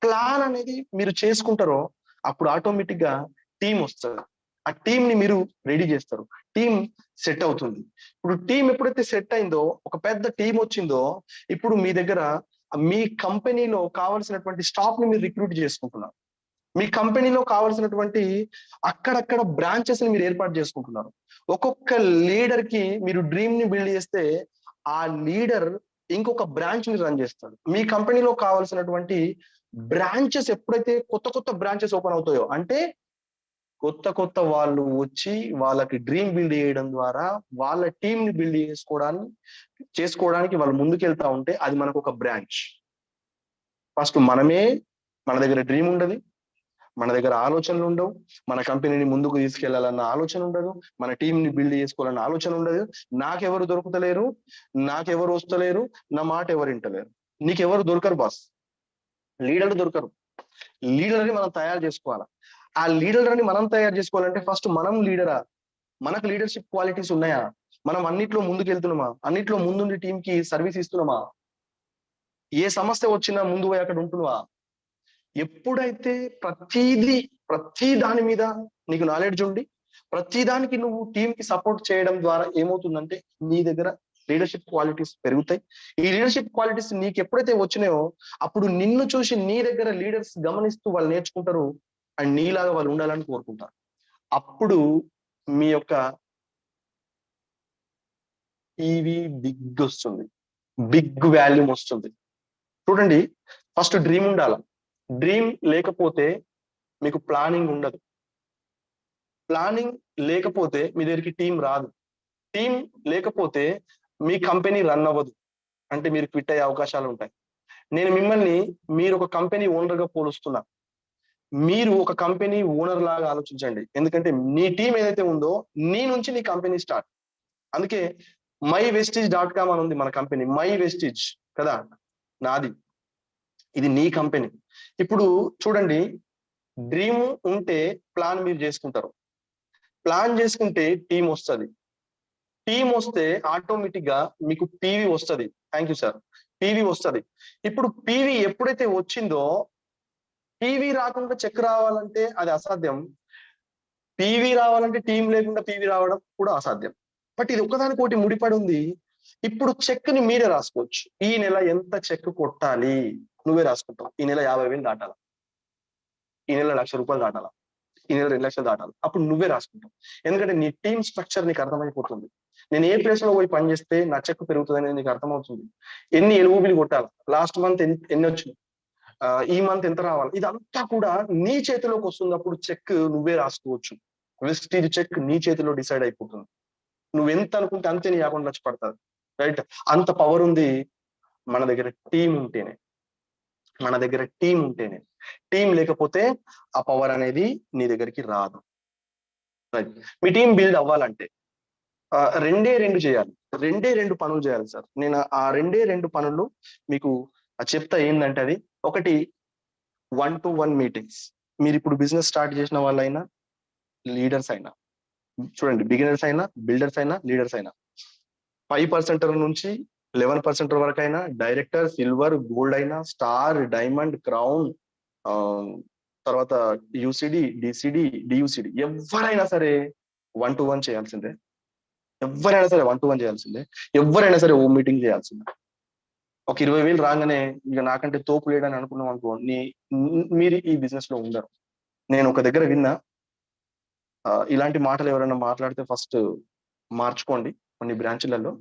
ప్లాన్ అనేది మీరు చేసుకుంటారో అప్పుడు ఆటోమేటిక్గా టీం వస్తుంది. ఆ టీం ని మీరు రెడీ చేస్తారు. టీం సెట్ అవుతుంది. ఇప్పుడు టీం ఎప్పుడైతే సెట్ అయిందో ఒక పెద్ద టీం వచ్చిందో ఇప్పుడు మీ దగ్గర మీ కంపెనీలో కావాల్సినటువంటి స్టాఫ్ని మీరు రిక్రూట్ చేసుకుంటున్నారు. మీ కంపెనీలో కావాల్సినటువంటి అక్కడక్కడ బ్రాంచెస్ని మీరు ఏర్పాటు చేసుకుంటున్నారు. ఒక్కొక్క లీడర్కి మీరు డ్రీమ్ని బిల్డ్ చేస్తే ఆ లీడర్ ఇంకొక బ్రాంచ్ని రన్ చేస్తాడు. మీ కంపెనీలో కావాల్సినటువంటి బ్రాంచెస్ ఎప్పుడైతే కొత్త కొత్త బ్రాంచెస్ ఓపెన్ అవుతాయో అంటే కొత్త కొత్త వాళ్ళు వచ్చి వాళ్ళకి డ్రీమ్ బిల్డ్ చేయడం ద్వారా వాళ్ళ టీం ని బిల్డ్ చేసుకోవడానికి చేసుకోవడానికి వాళ్ళు ముందుకెళ్తా ఉంటే అది మనకు ఒక బ్రాంచ్ ఫస్ట్ మనమే మన దగ్గర డ్రీమ్ ఉండదు మన దగ్గర ఆలోచనలు ఉండవు మన కంపెనీని ముందుకు తీసుకెళ్ళాలన్న ఆలోచన ఉండదు మన టీం ని బిల్డ్ చేసుకోవాలన్న ఆలోచన ఉండదు. నాకెవరు దొరుకుతలేరు నాకెవరు వస్తలేరు నా మాట ఎవరు వింటలేరు. నీకెవరు దొరకరు బాస్ లీడర్లు దొరకరు. లీడర్ని మనం తయారు చేసుకోవాలా? ఆ లీడర్ని మనం తయారు చేసుకోవాలంటే ఫస్ట్ మనం లీడరా? మనకు లీడర్షిప్ క్వాలిటీస్ ఉన్నాయా? మనం అన్నిట్లో ముందుకు వెళ్తున్నామా? అన్నిట్లో ముందుండి టీం కి సర్వీస్ ఇస్తున్నామా? ఏ సమస్య వచ్చినా ముందు పోయి అక్కడ ఉంటున్నావా? ఎప్పుడైతే ప్రతిదీ ప్రతి దాని మీద నీకు నాలెడ్జ్ ఉండి ప్రతి దానికి నువ్వు టీం కి సపోర్ట్ చేయడం ద్వారా ఏమవుతుందంటే నీ దగ్గర లీడర్షిప్ క్వాలిటీస్ పెరుగుతాయి. ఈ లీడర్షిప్ క్వాలిటీస్ నీకు ఎప్పుడైతే వచ్చినాయో అప్పుడు నిన్ను చూసి నీ దగ్గర లీడర్స్ గమనిస్తూ వాళ్ళు నేర్చుకుంటారు. అండ్ నీలాగా వాళ్ళు ఉండాలని కోరుకుంటారు. అప్పుడు మీ యొక్క టీవీ బిగ్ వస్తుంది. బిగ్ వాల్యూమ్ వస్తుంది. చూడండి ఫస్ట్ డ్రీమ్ ఉండాలి? డ్రీమ్ లేకపోతే మీకు ప్లానింగ్ ఉండదు. ప్లానింగ్ లేకపోతే మీ దగ్గరికి టీం రాదు. టీం లేకపోతే మీ కంపెనీ రన్ అవ్వదు. అంటే మీరు క్విట్ అయ్యే అవకాశాలు ఉంటాయి. నేను మిమ్మల్ని మీరు ఒక కంపెనీ ఓనర్గా పోలుస్తున్నా. మీరు ఒక కంపెనీ ఓనర్ లాగా ఆలోచించండి. ఎందుకంటే నీ టీం ఏదైతే ఉందో నీ నుంచి నీ కంపెనీ స్టార్ట్ అందుకే మై వెస్టిజ్ డాట్ కామ్ అని ఉంది మన కంపెనీ మై వెస్టిజ్ కదా? నాది. ఇది నీ కంపెనీ ఇప్పుడు చూడండి డ్రీమ్ ఉంటే ప్లాన్ మీరు చేసుకుంటారు. ప్లాన్ చేసుకుంటే టీం వస్తుంది. టీం వస్తే ఆటోమేటిక్గా మీకు పీవీ వస్తుంది. థ్యాంక్ యూ సార్ పీవీ వస్తుంది. ఇప్పుడు పీవీ ఎప్పుడైతే వచ్చిందో పీవీ రాకుండా చెక్ రావాలంటే అది అసాధ్యం. పీవీ రావాలంటే టీం లేకుండా పీవీ రావడం కూడా అసాధ్యం. బట్ ఇది ఒకదానికోటి ముడిపడి ఉంది. ఇప్పుడు చెక్ని మీరే రాసుకోవచ్చు. ఈ నెల ఎంత చెక్ కొట్టాలి? నువ్వే రాసుకుంటావు. ఈ నెల యాభై వేలు దాటాల. ఈ నెల లక్ష రూపాయలు దాటాల. ఈ నెల రెండు లక్షలు దాటాలి. అప్పుడు నువ్వే రాసుకుంటావు. ఎందుకంటే నీ టీం స్ట్రక్చర్ నీకు అర్థమైపోతుంది. నేను ఏ ప్లేస్లో పోయి పని చేస్తే నా చెక్ పెరుగుతుంది అనేది నీకు అర్థమవుతుంది. ఎన్ని ఎలుగుబిలు కొట్టాలి? లాస్ట్ మంత్ ఎన్ని వచ్చినాయి? ఈ మంత్ ఎంత రావాలి? ఇదంతా కూడా నీ చేతిలోకి వస్తున్నప్పుడు చెక్ నువ్వే రాసుకోవచ్చు. వెస్టీజ్ చెక్ నీ చేతిలో డిసైడ్ అయిపోతుంది. నువ్వు ఎంత అనుకుంటే అంతే నీ అకౌంట్ వచ్చి పడుతుంది. రైట్ అంత పవర్ ఉంది మన దగ్గర టీం ఉంటేనే. మన దగ్గర టీం ఉంటేనే. టీం లేకపోతే ఆ పవర్ అనేది నీ దగ్గరికి రాదు. రైట్ మీ టీం బిల్డ్ అవ్వాలంటే ఆ, రెండే రెండు చేయాలి. రెండే రెండు పనులు చేయాలి సార్. నేను ఆ రెండే రెండు పనులు మీకు చెప్తా ఏంటంటే అది ఒకటి వన్ టు వన్ మీటింగ్స్ మీరు ఇప్పుడు బిజినెస్ స్టార్ట్ చేసిన వాళ్ళైనా లీడర్స్ అయినా చూడండి బిగినర్స్ అయినా బిల్డర్స్ అయినా లీడర్స్ అయినా. ఫైవ్ పర్సెంట్ నుంచి లెవెన్ పర్సెంట్ వరకు అయినా డైరెక్టర్ సిల్వర్ గోల్డ్ అయినా స్టార్ డైమండ్ క్రౌన్ తర్వాత యూసిడి డిసిడి డియూసిడి ఎవరైనా సరే వన్ టు వన్ చేయాల్సిందే ఎవరైనా సరే వన్ టు వన్ చేయాల్సిందే. ఎవరైనా సరే ఓ మీటింగ్ చేయాల్సిందే. ఒక ఇరవై వేలు రాగానే ఇక నాకంటే తోపు లేడని అనుకున్నాం అనుకో నీ మీరు ఈ బిజినెస్లో ఉండరు. నేను ఒక దగ్గర విన్నా ఇలాంటి మాటలు ఎవరైనా మాట్లాడితే ఫస్ట్ మార్చుకోండి కొన్ని బ్రాంచ్లలో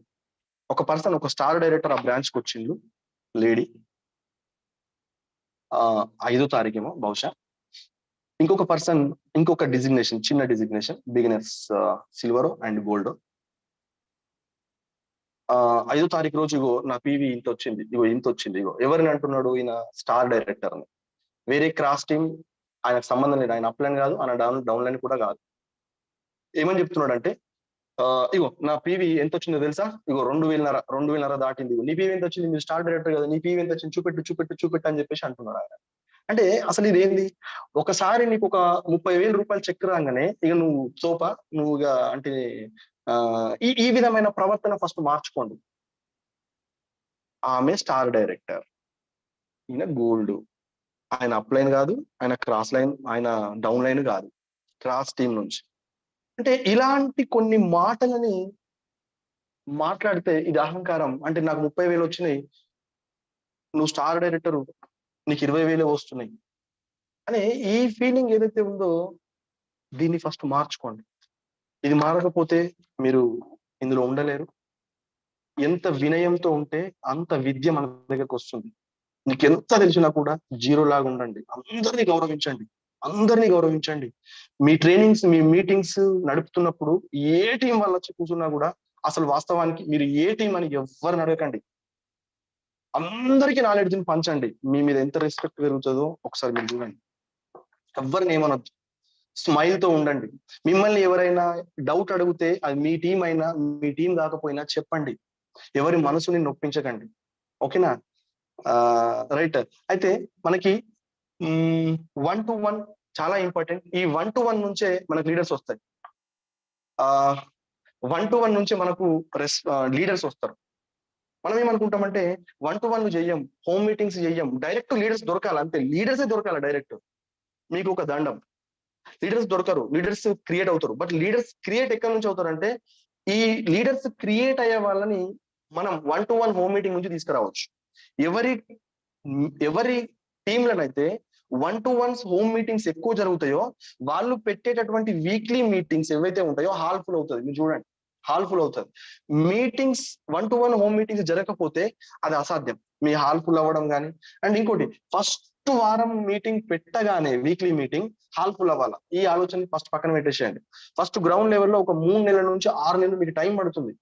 ఒక పర్సన్ ఒక స్టార్ డైరెక్టర్ ఆ బ్రాంచ్కి వచ్చిండు లేడీ. ఐదో తారీఖేమో బహుశా. ఇంకొక పర్సన్ ఇంకొక డిజిగ్నేషన్ చిన్న డిజిగ్నేషన్ బిగినర్స్ సిల్వర్ అండ్ గోల్డో ఆ ఐదో తారీఖు రోజు ఇగో నా పీవీ ఇంత వచ్చింది ఇగో ఇంత వచ్చింది ఇగో ఎవరిని అంటున్నాడు ఈయన స్టార్ డైరెక్టర్ అని వేరే క్రాస్ టీమ్ ఆయనకు సంబంధం లేదు. ఆయన అప్లైన్ కాదు. ఆయన డౌన్ డౌన్లైన్ కూడా కాదు. ఏమని చెప్తున్నాడు అంటే ఆ, ఇగో నా పీవీ ఎంత వచ్చిందో తెలుసా? ఇగో రెండు వేలన్నర రెండు వేలన్నర దాటింది. ఇగో నీ పీవీ ఎంత వచ్చింది మీరు స్టార్ డైరెక్టర్ కదా. నీ పీవీ ఎంత వచ్చింది చూపెట్టు చూపెట్టు చూపెట్టు అని చెప్పేసి అంటున్నాడు ఆయన. అంటే అసలు ఇది ఏంది ఒకసారి నీకు ఒక ముప్పై వేల రూపాయలు చెక్ రాగానే ఇక నువ్వు సోప? నువ్వు ఇక అంటే ఈ ఈ విధమైన ప్రవర్తన ఫస్ట్ మార్చుకోండి. ఆమె స్టార్ డైరెక్టర్. ఈయన గోల్డ్. ఆయన అప్ లైన్ కాదు ఆయన క్రాస్ లైన్ ఆయన డౌన్ లైన్ కాదు. క్రాస్ టీం నుంచి. అంటే ఇలాంటి కొన్ని మాటలని మాట్లాడితే ఇది అహంకారం. అంటే నాకు ముప్పై వేలు వచ్చినాయి. నువ్వు స్టార్ డైరెక్టర్ నీకు ఇరవై వేలే వస్తున్నాయి. అనే ఈ ఫీలింగ్ ఏదైతే ఉందో దీన్ని ఫస్ట్ మార్చుకోండి. ఇది మారకపోతే మీరు ఇందులో ఉండలేరు. ఎంత వినయంతో ఉంటే అంత విద్య మన దగ్గరకు వస్తుంది. నీకు ఎంత తెలిసినా కూడా జీరో లాగా ఉండండి. అందరినీ గౌరవించండి. అందరినీ గౌరవించండి. మీ ట్రైనింగ్స్ మీ మీటింగ్స్ నడుపుతున్నప్పుడు ఏ టీం వల్ల వచ్చి కూర్చున్నా కూడా అసలు వాస్తవానికి మీరు ఏ టీం అని ఎవరిని అడగకండి. అందరికీ నాలెడ్జ్ని పంచండి. మీ మీద ఎంత రెస్పెక్ట్ పెరుగుతుందో ఒకసారి మీరు చూడండి. ఎవరిని ఏమనొద్దు. స్మైల్తో ఉండండి. మిమ్మల్ని ఎవరైనా డౌట్ అడిగితే అది మీ టీం అయినా మీ టీం కాకపోయినా చెప్పండి. ఎవరి మనసుని నొప్పించకండి. ఓకేనా? రైట్. అయితే మనకి వన్ టు వన్ చాలా ఇంపార్టెంట్. ఈ వన్ టు వన్ నుంచే మనకు లీడర్స్ వస్తాయి. ఆ వన్ టు వన్ నుంచే మనకు రెస్ లీడర్స్ వస్తారు. మనం ఏమనుకుంటామంటే వన్ టు వన్ చెయ్యం హోమ్ మీటింగ్స్ చెయ్యం డైరెక్ట్ లీడర్స్ దొరకాలి. అంతే లీడర్సే దొరకాలి డైరెక్ట్ మీకు ఒక దండం. లీడర్స్ దొరకరు లీడర్స్ క్రియేట్ అవుతారు. బట్ లీడర్స్ క్రియేట్ ఎక్కడి నుంచి అవుతారంటే ఈ లీడర్స్ క్రియేట్ అయ్యే వాళ్ళని మనం one to one home meeting నుంచి తీసుకురావచ్చు. ఎవరి ఎవరి టీంలనైతే one to ones home meetings ఎక్కువ జరుగుతాయో వాళ్ళు పెట్టేటటువంటి వీక్లీ మీటింగ్స్ ఏవైతే ఉంటాయో హాల్ ఫుల్ అవుతుంది. మీరు చూడండి హాల్ ఫుల్ అవుతుంది. Meetings one to one home meetings జరగకపోతే అది అసాధ్యం. మీ హాల్ ఫుల్ అవ్వడం కానీ అండ్ ఇంకోటి ఫస్ట్ వారం మీటింగ్ పెట్టగానే వీక్లీ మీటింగ్ హాల్ ఫుల్ అవ్వాలి? ఈ ఆలోచన ఫస్ట్ పక్కన పెట్టేసేయండి. ఫస్ట్ గ్రౌండ్ లెవెల్లో ఒక మూడు నెలల నుంచి ఆరు నెలలు మీకు టైం పడుతుంది.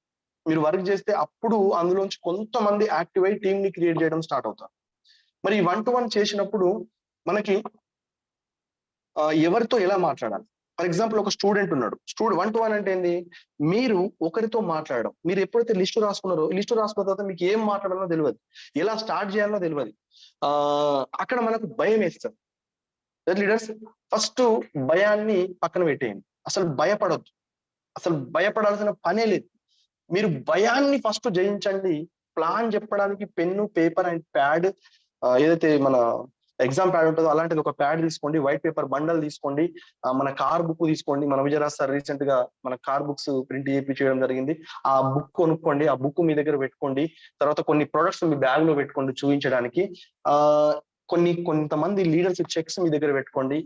మీరు వర్క్ చేస్తే అప్పుడు అందులోంచి కొంతమంది యాక్టివ్ అయి టీమ్ని క్రియేట్ చేయడం స్టార్ట్ అవుతారు. మరి వన్ టు వన్ చేసినప్పుడు మనకి ఎవరితో ఎలా మాట్లాడాలి? ఫర్ ఎగ్జాంపుల్ ఒక స్టూడెంట్ ఉన్నాడు. స్టూడెంట్ వన్ టు వన్ అంటే ఏంది? మీరు ఒకరితో మాట్లాడడం. మీరు ఎప్పుడైతే లిస్టు రాసుకున్నారో లిస్టు రాసుకున్న తర్వాత మీకు ఏం మాట్లాడాలో తెలియదు. ఎలా స్టార్ట్ చేయాలో తెలియదు. ఆ అక్కడ మనకు భయం వేస్తారు లీడర్స్ ఫస్ట్ భయాన్ని పక్కన పెట్టేయండి. అసలు భయపడద్దు. అసలు భయపడాల్సిన పనే లేదు. మీరు భయాన్ని ఫస్ట్ జయించండి. ప్లాన్ చెప్పడానికి పెన్ను పేపర్ అండ్ ప్యాడ్ ఏదైతే మన ఎగ్జామ్ ప్యాడ్ ఉంటుందో అలాంటిది ఒక ప్యాడ్ తీసుకోండి వైట్ పేపర్ బండల్ తీసుకోండి మన కార్ బుక్ తీసుకోండి. మన విజయరాజ్ సార్ రీసెంట్గా మన కార్ బుక్స్ ప్రింట్ చేపి చేయడం జరిగింది. ఆ బుక్ కొనుక్కోండి ఆ బుక్ మీ దగ్గర పెట్టుకోండి. తర్వాత కొన్ని ప్రొడక్ట్స్ మీ బ్యాగ్లో పెట్టుకోండి చూపించడానికి. ఆ కొన్ని కొంతమంది లీడర్స్ చెక్స్ మీ దగ్గర పెట్టుకోండి.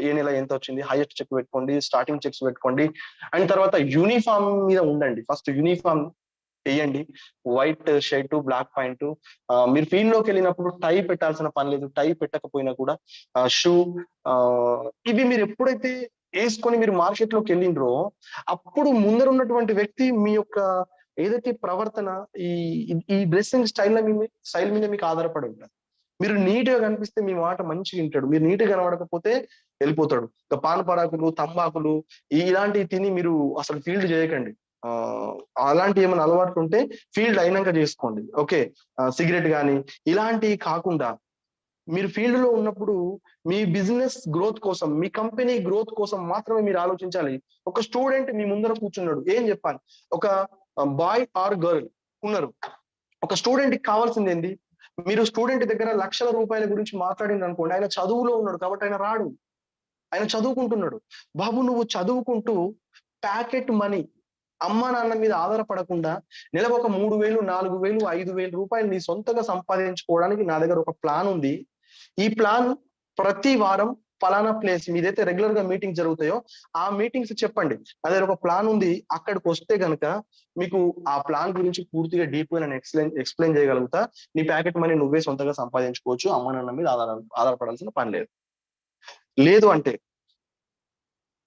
ఏ నెల ఎంత వచ్చింది హైయెస్ట్ చెక్ పెట్టుకోండి స్టార్టింగ్ చెక్స్ పెట్టుకోండి. అండ్ తర్వాత యూనిఫామ్ మీద ఉండండి. ఫస్ట్ యూనిఫామ్ వేయండి. వైట్ షర్ట్ బ్లాక్ ప్యాంట్ మీరు ఫీల్డ్లోకి వెళ్ళినప్పుడు టై పెట్టాల్సిన పని లేదు. టై పెట్టకపోయినా కూడా షూ ఇవి మీరు ఎప్పుడైతే వేసుకొని మీరు మార్కెట్లోకి వెళ్ళిండ్రో అప్పుడు ముందర ఉన్నటువంటి వ్యక్తి మీ యొక్క ఏదైతే ప్రవర్తన ఈ ఈ డ్రెస్సింగ్ స్టైల్ మీద స్టైల్ మీద మీకు ఆధారపడి ఉంటుంది మీరు నీట్గా కనిపిస్తే మీ మాట మంచిగా వింటాడు. మీరు నీట్గా కనబడకపోతే వెళ్ళిపోతాడు. ఇక పాన్ తంబాకులు ఇలాంటివి తిని మీరు అసలు ఫీల్డ్ చేయకండి. అలాంటి ఏమైనా అలవాట్లు ఉంటే ఫీల్డ్ అయినాక చేసుకోండి. ఓకే సిగరెట్ కానీ ఇలాంటివి కాకుండా మీరు ఫీల్డ్లో ఉన్నప్పుడు మీ బిజినెస్ గ్రోత్ కోసం మీ కంపెనీ గ్రోత్ కోసం మాత్రమే మీరు ఆలోచించాలి. ఒక స్టూడెంట్ మీ ముందర కూర్చున్నాడు ఏం చెప్పాలి? ఒక బాయ్ ఆర్ గర్ల్ ఉన్నారు. ఒక స్టూడెంట్కి కావాల్సింది ఏంది? మీరు స్టూడెంట్ దగ్గర లక్షల రూపాయల గురించి మాట్లాడింది అనుకోండి ఆయన చదువులో ఉన్నాడు కాబట్టి ఆయన రాడు. ఆయన చదువుకుంటున్నాడు. బాబు నువ్వు చదువుకుంటూ ప్యాకెట్ మనీ అమ్మ నాన్న మీద ఆధారపడకుండా నెలకు ఒక మూడు వేలు నాలుగు వేలు ఐదు వేలు రూపాయలు నీ సొంతగా సంపాదించుకోవడానికి నా దగ్గర ఒక ప్లాన్ ఉంది. ఈ ప్లాన్ ప్రతి వారం ఫలానా ప్లేస్ మీదైతే రెగ్యులర్గా మీటింగ్ జరుగుతాయో ఆ మీటింగ్స్ చెప్పండి. అదే ఒక ప్లాన్ ఉంది. అక్కడికి వస్తే గనక మీకు ఆ ప్లాన్ గురించి పూర్తిగా డీప్గా నేను ఎక్స్ప్లెయిన్ ఎక్స్ప్లెయిన్ చేయగలుగుతా. నీ ప్యాకెట్ మనీ నువ్వే సొంతంగా సంపాదించుకోవచ్చు. అమ్మ నాన్న మీద ఆధార ఆధారపడాల్సిన పని లేదు. లేదు అంటే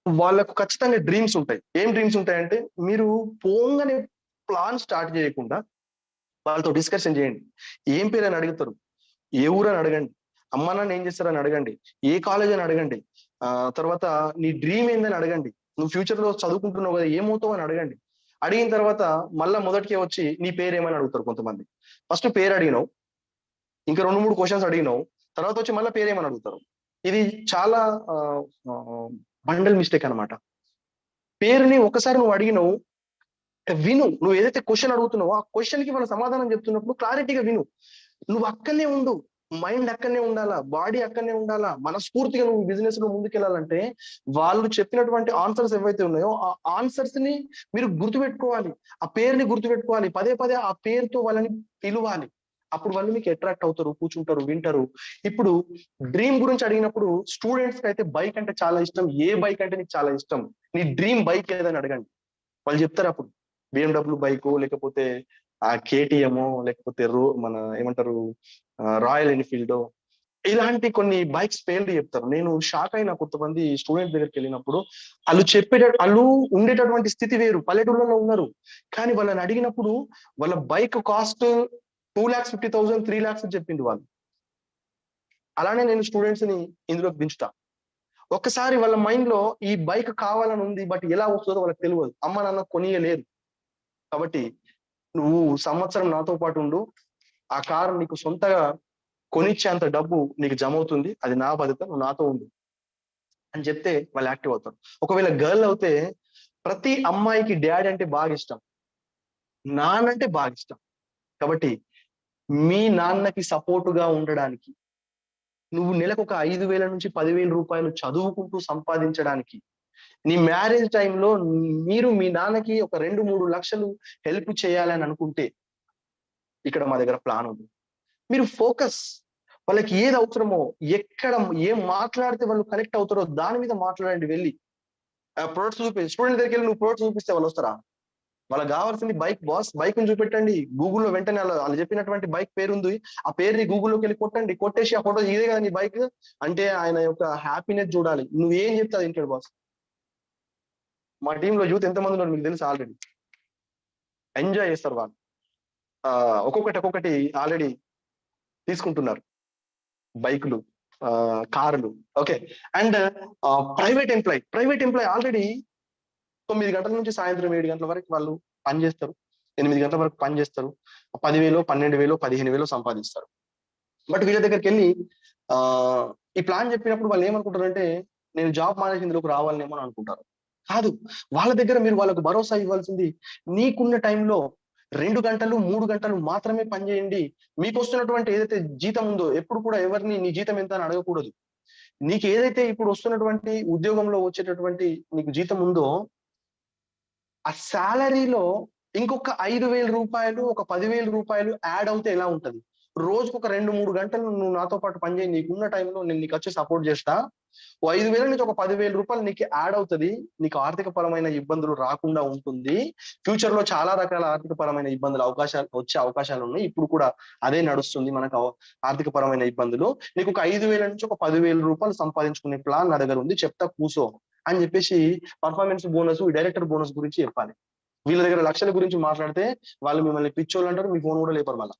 వాళ్ళకు ఖచ్చితంగా డ్రీమ్స్ ఉంటాయి. ఏం డ్రీమ్స్ ఉంటాయంటే మీరు పోంగనే ప్లాన్ స్టార్ట్ చేయకుండా వాళ్ళతో డిస్కషన్ చేయండి. ఏం పేరు అని అడుగుతారు? ఏ ఊరు అని అడగండి? అమ్మ నాన్న ఏం చేస్తారని అడగండి. ఏ కాలేజ్ అని అడగండి? ఆ తర్వాత నీ డ్రీమ్ ఏందని అడగండి. నువ్వు ఫ్యూచర్లో చదువుకుంటున్నావు కదా ఏమవుతావు అని అడగండి. అడిగిన తర్వాత మళ్ళా మొదటికే వచ్చి నీ పేరు ఏమని అడుగుతారు కొంతమంది? ఫస్ట్ పేరు అడిగినావు. ఇంకా రెండు మూడు క్వశ్చన్స్ అడిగినావు. తర్వాత వచ్చి మళ్ళీ పేరు ఏమని అడుగుతారు? ఇది చాలా బండల్ మిస్టేక్ అనమాట పేరుని ఒకసారి నువ్వు అడిగినావు విను. నువ్వు ఏదైతే క్వశ్చన్ అడుగుతున్నావో ఆ క్వశ్చన్కి మన సమాధానం చెప్తున్నప్పుడు క్లారిటీగా విను. నువ్వు అక్కడనే ఉండు. మైండ్ అక్కడనే ఉండాలా? బాడీ అక్కడనే ఉండాలా? మనస్ఫూర్తిగా నువ్వు బిజినెస్లో ముందుకెళ్ళాలంటే వాళ్ళు చెప్పినటువంటి ఆన్సర్స్ ఏవైతే ఉన్నాయో ఆ ఆన్సర్స్ని మీరు గుర్తుపెట్టుకోవాలి. ఆ పేరుని గుర్తుపెట్టుకోవాలి. పదే పదే ఆ పేరుతో వాళ్ళని పిలవాలి. అప్పుడు వాళ్ళు మీకు అట్రాక్ట్ అవుతారు కూర్చుంటారు వింటారు. ఇప్పుడు డ్రీమ్ గురించి అడిగినప్పుడు స్టూడెంట్స్కి అయితే బైక్ అంటే చాలా ఇష్టం ఏ బైక్ అంటే నీకు చాలా ఇష్టం? నీ డ్రీమ్ బైక్ ఏదని అడగండి. వాళ్ళు చెప్తారు అప్పుడు. బిఎండబ్ల్యూ బైక్ లేకపోతే ఆ కేటీఎం లేకపోతే రో మన ఏమంటారు రాయల్ ఎన్ఫీల్డ్ ఇలాంటి కొన్ని బైక్స్ పేర్లు చెప్తారు. నేను షాక్ అయిన కొంతమంది స్టూడెంట్ దగ్గరికి వెళ్ళినప్పుడు వాళ్ళు చెప్పేట వాళ్ళు ఉండేటటువంటి స్థితి వేరు. పల్లెటూళ్ళలో ఉన్నారు. కానీ వాళ్ళని అడిగినప్పుడు వాళ్ళ bike cost two lakhs fifty thousand three lakhs అని చెప్పింది వాళ్ళు. అలానే నేను స్టూడెంట్స్ని ఇందులోకి దించుతా. ఒక్కసారి వాళ్ళ మైండ్లో ఈ బైక్ కావాలని ఉంది బట్ ఎలా వస్తుందో వాళ్ళకి తెలియదు. అమ్మ నాన్న కొనియలేరు. కాబట్టి నువ్వు సంవత్సరం నాతో పాటు ఉండు. ఆ కారు నీకు సొంతగా కొనిచ్చేంత డబ్బు నీకు జమ అవుతుంది అది నా బాధ్యత నువ్వు నాతో ఉండు అని చెప్తే వాళ్ళు యాక్టివ్ అవుతారు. ఒకవేళ గర్ల్ అవుతే ప్రతి అమ్మాయికి డాడీ అంటే బాగా ఇష్టం. నాన్నంటే బాగా ఇష్టం. కాబట్టి మీ నాన్నకి సపోర్టుగా ఉండడానికి నువ్వు నెలకు ఒక ఐదు వేల నుంచి పదివేల రూపాయలు చదువుకుంటూ సంపాదించడానికి నీ మ్యారేజ్ టైంలో మీరు మీ నాన్నకి ఒక రెండు మూడు లక్షలు హెల్ప్ చేయాలని అనుకుంటే ఇక్కడ మా దగ్గర ప్లాన్ ఉంది. మీరు ఫోకస్ వాళ్ళకి ఏది అవసరమో ఎక్కడ ఏం మాట్లాడితే వాళ్ళు కనెక్ట్ అవుతారో దాని మీద మాట్లాడండి వెళ్ళి. ప్రొడక్ట్స్ చూపి స్టూడెంట్ దగ్గరికి వెళ్ళి నువ్వు ప్రొడక్ట్స్ చూపిస్తే వాళ్ళు వస్తారా? వాళ్ళకి కావాల్సింది బైక్ బాస్ బైక్ చూపెట్టండి. గూగుల్లో వెంటనే వాళ్ళు చెప్పినటువంటి బైక్ పేరు ఉంది ఆ పేరుని గూగుల్లోకి వెళ్ళి కొట్టండి. కొట్టేసి ఆ ఫోటో ఇదే కదా నీ బైక్ అంటే ఆయన యొక్క హ్యాపీనెస్ చూడాలి. నువ్వేం చెప్తావు ఇంటాడు బాస్ మా టీంలో యూత్ ఎంతమంది ఉన్నారు మీకు తెలుసు ఆల్రెడీ ఎంజాయ్ చేస్తారు వాళ్ళు. ఆ ఒక్కొక్కటి ఒక్కొక్కటి ఆల్రెడీ తీసుకుంటున్నారు. బైకులు కార్లు. Okay and private employee private employee already తొమ్మిది గంటల నుంచి సాయంత్రం ఏడు గంటల వరకు వాళ్ళు పని చేస్తారు. ఎనిమిది గంటల వరకు పని చేస్తారు. పదివేలు పన్నెండు వేలు పదిహేను వేలు సంపాదిస్తారు. బట్ వీళ్ళ దగ్గరికి వెళ్ళి ఆ ఈ ప్లాన్ చెప్పినప్పుడు వాళ్ళు ఏమనుకుంటారంటే నేను జాబ్ మానేసి ఇందులోకి రావాలనేమో అని అనుకుంటారు. కాదు వాళ్ళ దగ్గర మీరు వాళ్ళకు భరోసా ఇవ్వాల్సింది నీకున్న టైంలో రెండు గంటలు మూడు గంటలు మాత్రమే పనిచేయండి మీకు వస్తున్నటువంటి ఏదైతే జీతం ఉందో ఎప్పుడు కూడా ఎవరిని నీ జీతం ఎంత అని అడగకూడదు. నీకు ఏదైతే ఇప్పుడు వస్తున్నటువంటి ఉద్యోగంలో వచ్చేటటువంటి నీకు జీతం ఉందో ఆ శాలరీలో ఇంకొక ఐదు వేల రూపాయలు ఒక పదివేల రూపాయలు యాడ్ అవుతే ఎలా ఉంటది? రోజుకు ఒక రెండు మూడు గంటలు నువ్వు నాతో పాటు పనిచేయి నీకున్న టైంలో నేను నీకు వచ్చి సపోర్ట్ చేస్తా. ఓ ఐదు వేల నుంచి ఒక పదివేల రూపాయలు నీకు యాడ్ అవుతుంది. నీకు ఆర్థిక పరమైన ఇబ్బందులు రాకుండా ఉంటుంది. ఫ్యూచర్లో చాలా రకాల ఆర్థిక పరమైన ఇబ్బందులు అవకాశాలు వచ్చే అవకాశాలు ఉన్నాయి. ఇప్పుడు కూడా అదే నడుస్తుంది మనకు ఆర్థిక పరమైన ఇబ్బందులు. నీకు ఒక ఐదు వేల నుంచి ఒక పదివేల రూపాయలు సంపాదించుకునే ప్లాన్ నా దగ్గర ఉంది. చెప్తా కూసో అని చెప్పేసి పర్ఫార్మెన్స్ బోనస్ డైరెక్టర్ బోనస్ గురించి చెప్పాలి. వీళ్ళ దగ్గర లక్షల గురించి మాట్లాడితే వాళ్ళు మిమ్మల్ని పిచ్చోళ్ళు అంటారు మీ ఫోన్ కూడా లేపరు మళ్ళీ.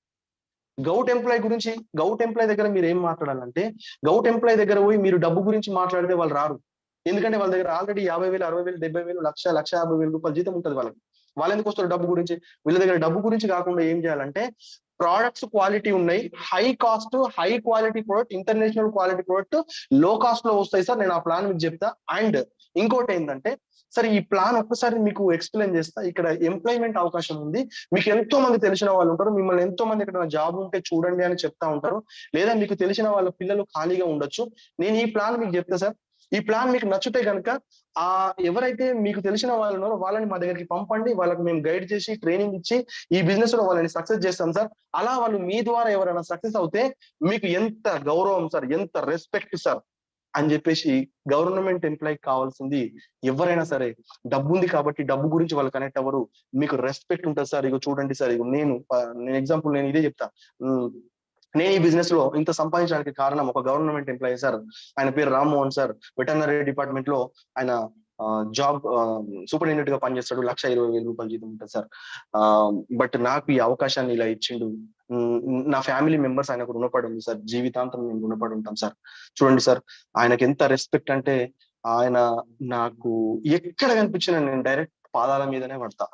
గౌట్ ఎంప్లాయ్ గురించి గౌట్ ఎంప్లాయ్ దగ్గర మీరు ఏం మాట్లాడాలంటే గౌట్ ఎంప్లాయ్ దగ్గర పోయి మీరు డబ్బు గురించి మాట్లాడితే వాళ్ళు రారు. ఎందుకంటే వాళ్ళ దగ్గర ఆల్రెడీ యాభై వేలు అరవై వేలు డెబ్బై వేలు లక్ష లక్ష యాభై వేలు రూపాయలు జీతం ఉంటుంది వాళ్ళకి. వాళ్ళు ఎందుకు వస్తారు డబ్బు గురించి? వీళ్ళ దగ్గర డబ్బు గురించి కాకుండా ఏం చేయాలంటే ప్రోడక్ట్స్ క్వాలిటీ ఉన్నాయి. High cost high quality product international quality ప్రోడక్ట్లో కాస్ట్లో వస్తాయి సార్. నేను ఆ ప్లాన్ మీకు చెప్తా. అండ్ ఇంకోటి ఏంటంటే సరే ఈ ప్లాన్ ఒక్కసారి మీకు ఎక్స్ప్లెయిన్ చేస్తా. ఇక్కడ ఎంప్లాయ్మెంట్ అవకాశం ఉంది. మీకు ఎంతో మంది తెలిసిన వాళ్ళు ఉంటారు. మిమ్మల్ని ఎంతో మంది ఇక్కడ జాబ్ ఉంటే చూడండి అని చెప్తా ఉంటారు. లేదా మీకు తెలిసిన వాళ్ళ పిల్లలు ఖాళీగా ఉండొచ్చు. నేను ఈ ప్లాన్ మీకు చెప్తా సార్. ఈ ప్లాన్ మీకు నచ్చితే కనుక ఆ ఎవరైతే మీకు తెలిసిన వాళ్ళు ఉన్నారో వాళ్ళని మా దగ్గరికి పంపండి. వాళ్ళకి మేము గైడ్ చేసి ట్రైనింగ్ ఇచ్చి ఈ బిజినెస్లో వాళ్ళని సక్సెస్ చేస్తాం సార్. అలా వాళ్ళు మీ ద్వారా ఎవరైనా సక్సెస్ అవుతే మీకు ఎంత గౌరవం సార్ ఎంత రెస్పెక్ట్ సార్. అని చెప్పేసి గవర్నమెంట్ ఎంప్లాయ్ కావాల్సింది ఎవరైనా సరే. డబ్బు ఉంది కాబట్టి డబ్బు గురించి వాళ్ళు కనెక్ట్ అవ్వరు. మీకు రెస్పెక్ట్ ఉంటుంది సార్ ఇగో చూడండి సార్ ఇగో నేను నేను ఎగ్జాంపుల్ నేను ఇదే చెప్తా. నేను ఈ బిజినెస్లో ఇంత సంపాదించడానికి కారణం ఒక గవర్నమెంట్ ఎంప్లాయీ సార్. ఆయన పేరు రామ్మోహన్ సార్. వెటర్నరీ డిపార్ట్మెంట్లో ఆయన జాబ్ సూపరింటెండెంట్గా పనిచేస్తాడు. లక్ష ఇరవై వేల రూపాయలు జీతం ఉంటుంది సార్. బట్ నాకు ఈ అవకాశాన్ని ఇలా ఇచ్చిండు. నా ఫ్యామిలీ మెంబర్స్ ఆయనకు రుణపడి ఉంది సార్. జీవితాంతం మేము రుణపడి ఉంటాం సార్. చూడండి సార్ ఆయనకి ఎంత రెస్పెక్ట్ అంటే ఆయన నాకు ఎక్కడ కనిపించినా నేను డైరెక్ట్ పాదాల మీదనే పడతా.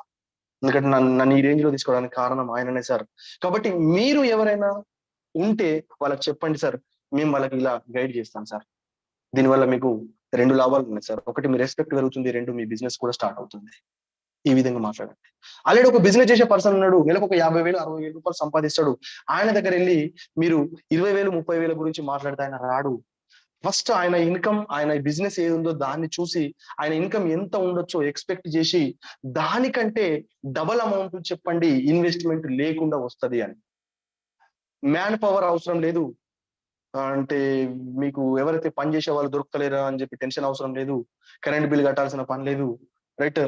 ఎందుకంటే నన్ను నన్ను ఈ రేంజ్లో తీసుకోవడానికి కారణం ఆయననే సార్. కాబట్టి మీరు ఎవరైనా ఉంటే వాళ్ళకి చెప్పండి సార్. మేము వాళ్ళకి ఇలా గైడ్ చేస్తాం సార్. దీనివల్ల మీకు రెండు లాభాలు ఉన్నాయి సార్. ఒకటి మీ రెస్పెక్ట్ పెరుగుతుంది రెండు మీ బిజినెస్ కూడా స్టార్ట్ అవుతుంది. ఈ విధంగా మాట్లాడండి ఆల్రెడీ ఒక బిజినెస్ చేసే పర్సన్ ఉన్నాడు నెలకు ఒక యాభై వేలు అరవై వేలు రూపాయలు సంపాదిస్తాడు. ఆయన దగ్గర వెళ్ళి మీరు ఇరవై వేలు ముప్పై వేల గురించి మాట్లాడితే ఆయన రాడు. ఫస్ట్ ఆయన ఇన్కమ్ ఆయన బిజినెస్ ఏది ఉందో దాన్ని చూసి ఆయన ఇన్కమ్ ఎంత ఉండొచ్చో ఎక్స్పెక్ట్ చేసి దానికంటే డబల్ అమౌంట్ చెప్పండి ఇన్వెస్ట్మెంట్ లేకుండా వస్తది అని. మ్యాన్ పవర్ అవసరం లేదు. అంటే మీకు ఎవరైతే పని చేసే వాళ్ళు దొరుకుతలేరా అని చెప్పి టెన్షన్ అవసరం లేదు. కరెంట్ బిల్ కట్టాల్సిన పని లేదు. రైట్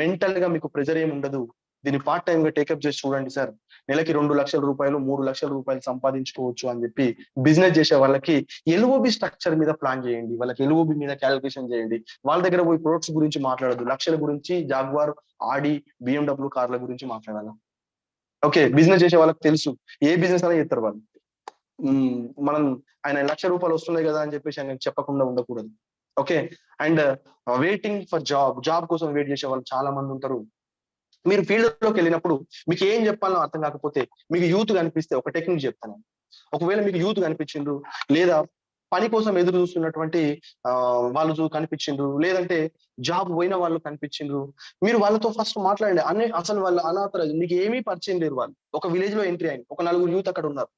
మెంటల్గా మీకు ప్రెజర్ ఏమి ఉండదు. దీన్ని పార్ట్ టైం గా టేకప్ చేసి చూడండి సార్ నెలకి రెండు లక్షల రూపాయలు మూడు లక్షల రూపాయలు సంపాదించుకోవచ్చు అని చెప్పి బిజినెస్ చేసే వాళ్ళకి ఎల్ఓబి స్ట్రక్చర్ మీద ప్లాన్ చేయండి. వాళ్ళకి ఎల్ఓబి మీద క్యాలిక్యులేషన్ చేయండి. వాళ్ళ దగ్గర పోయి ప్రొడక్ట్స్ గురించి మాట్లాడదు లక్షల గురించి జాగ్వార్ ఆడి బిఎండబ్ల్యూ కార్ల గురించి మాట్లాడాలి? ఓకే బిజినెస్ చేసే వాళ్ళకి తెలుసు. ఏ బిజినెస్ అయినా చేస్తారు వాళ్ళు. మనం ఆయన లక్ష రూపాయలు వస్తున్నాయి కదా అని చెప్పేసి ఆయన చెప్పకుండా ఉండకూడదు. Okay and waiting for job job కోసం వెయిట్ చేసే వాళ్ళు చాలా మంది ఉంటారు. మీరు ఫీల్డ్లోకి వెళ్ళినప్పుడు మీకు ఏం చెప్పాలో అర్థం కాకపోతే మీకు యూత్ కనిపిస్తే ఒక టెక్నిక్ చెప్తాను. ఒకవేళ మీకు యూత్ కనిపించిండ్రు లేదా పని కోసం ఎదురు చూస్తున్నటువంటి వాళ్ళు చూ- కనిపించిండ్రు లేదంటే జాబ్ పోయిన వాళ్ళు కనిపించిండ్రు మీరు వాళ్ళతో ఫస్ట్ మాట్లాడండి. అన్ని అసలు వాళ్ళు అనాథర మీకు ఏమీ పరిచయం లేరు వాళ్ళు. ఒక విలేజ్లో ఎంట్రీ అయింది ఒక నలుగురు యూత్ అక్కడ ఉన్నారు.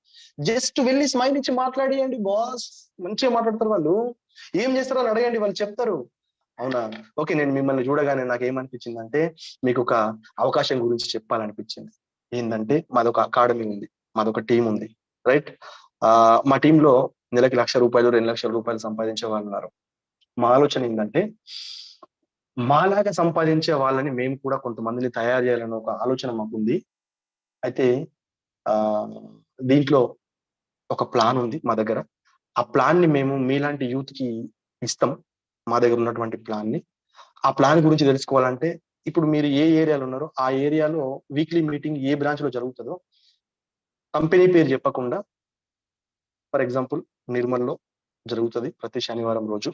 జస్ట్ వెళ్ళి స్మైల్ ఇచ్చి మాట్లాడియండి బాస్ మంచిగా మాట్లాడతారు వాళ్ళు. ఏం చేస్తారో అని అడగండి వాళ్ళు చెప్తారు. అవునా? ఓకే నేను మిమ్మల్ని చూడగానే నాకు ఏమనిపించింది అంటే మీకు ఒక అవకాశం గురించి చెప్పాలనిపించింది. ఏంటంటే మాదొక అకాడమీ ఉంది మాదొక టీం ఉంది రైట్? ఆ మా టీంలో నెలకి లక్ష రూపాయలు రెండు లక్షల రూపాయలు సంపాదించే వాళ్ళు ఉన్నారు. మా ఆలోచన ఏంటంటే మాలాగా సంపాదించే వాళ్ళని మేము కూడా కొంతమందిని తయారు చేయాలని ఒక ఆలోచన మాకుంది. అయితే ఆ దీంట్లో ఒక ప్లాన్ ఉంది మా దగ్గర. ఆ ప్లాన్ని మేము మీలాంటి యూత్కి ఇస్తాం మా దగ్గర ఉన్నటువంటి ప్లాన్ని ఆ ప్లాన్ గురించి తెలుసుకోవాలంటే ఇప్పుడు మీరు ఏ ఏరియాలో ఉన్నారో ఆ ఏరియాలో వీక్లీ మీటింగ్ ఏ బ్రాంచ్లో జరుగుతుందో కంపెనీ పేరు చెప్పకుండా ఫర్ ఎగ్జాంపుల్ నిర్మల్లో జరుగుతుంది ప్రతి శనివారం రోజు.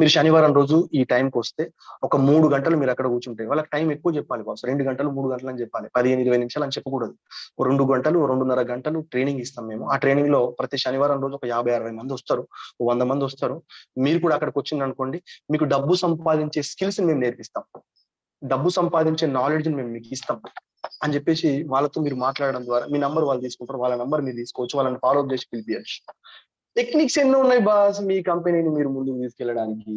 మీరు శనివారం రోజు ఈ టైంకి వస్తే ఒక మూడు గంటలు మీరు అక్కడ కూర్చుంటే వాళ్ళకి టైం ఎక్కువ చెప్పాలి బాస్ రెండు గంటలు మూడు గంటలు అని చెప్పాలి. పదిహేను ఇరవై నిమిషాలు అని చెప్పకూడదు. రెండు గంటలు రెండున్నర గంటలు ట్రైనింగ్ ఇస్తాం మేము. ఆ ట్రైనింగ్లో ప్రతి శనివారం రోజు ఒక యాభై అరవై మంది వస్తారు. వంద మంది వస్తారు. మీరు కూడా అక్కడికి వచ్చింది అనుకోండి మీకు డబ్బు సంపాదించే స్కిల్స్ మేము నేర్పిస్తాం. డబ్బు సంపాదించే నాలెడ్జ్ మేము మీకు ఇస్తాం. అని చెప్పేసి వాళ్ళతో మీరు మాట్లాడడం ద్వారా మీ నంబర్ వాళ్ళు తీసుకుంటారు. వాళ్ళ నంబర్ మీరు తీసుకోవచ్చు. వాళ్ళని ఫాలో అప్ చేసి పిలిపించచ్చు టెక్నిక్స్ ఎన్నో ఉన్నాయి బాస్. మీ కంపెనీని మీరు ముందుకు తీసుకెళ్ళడానికి.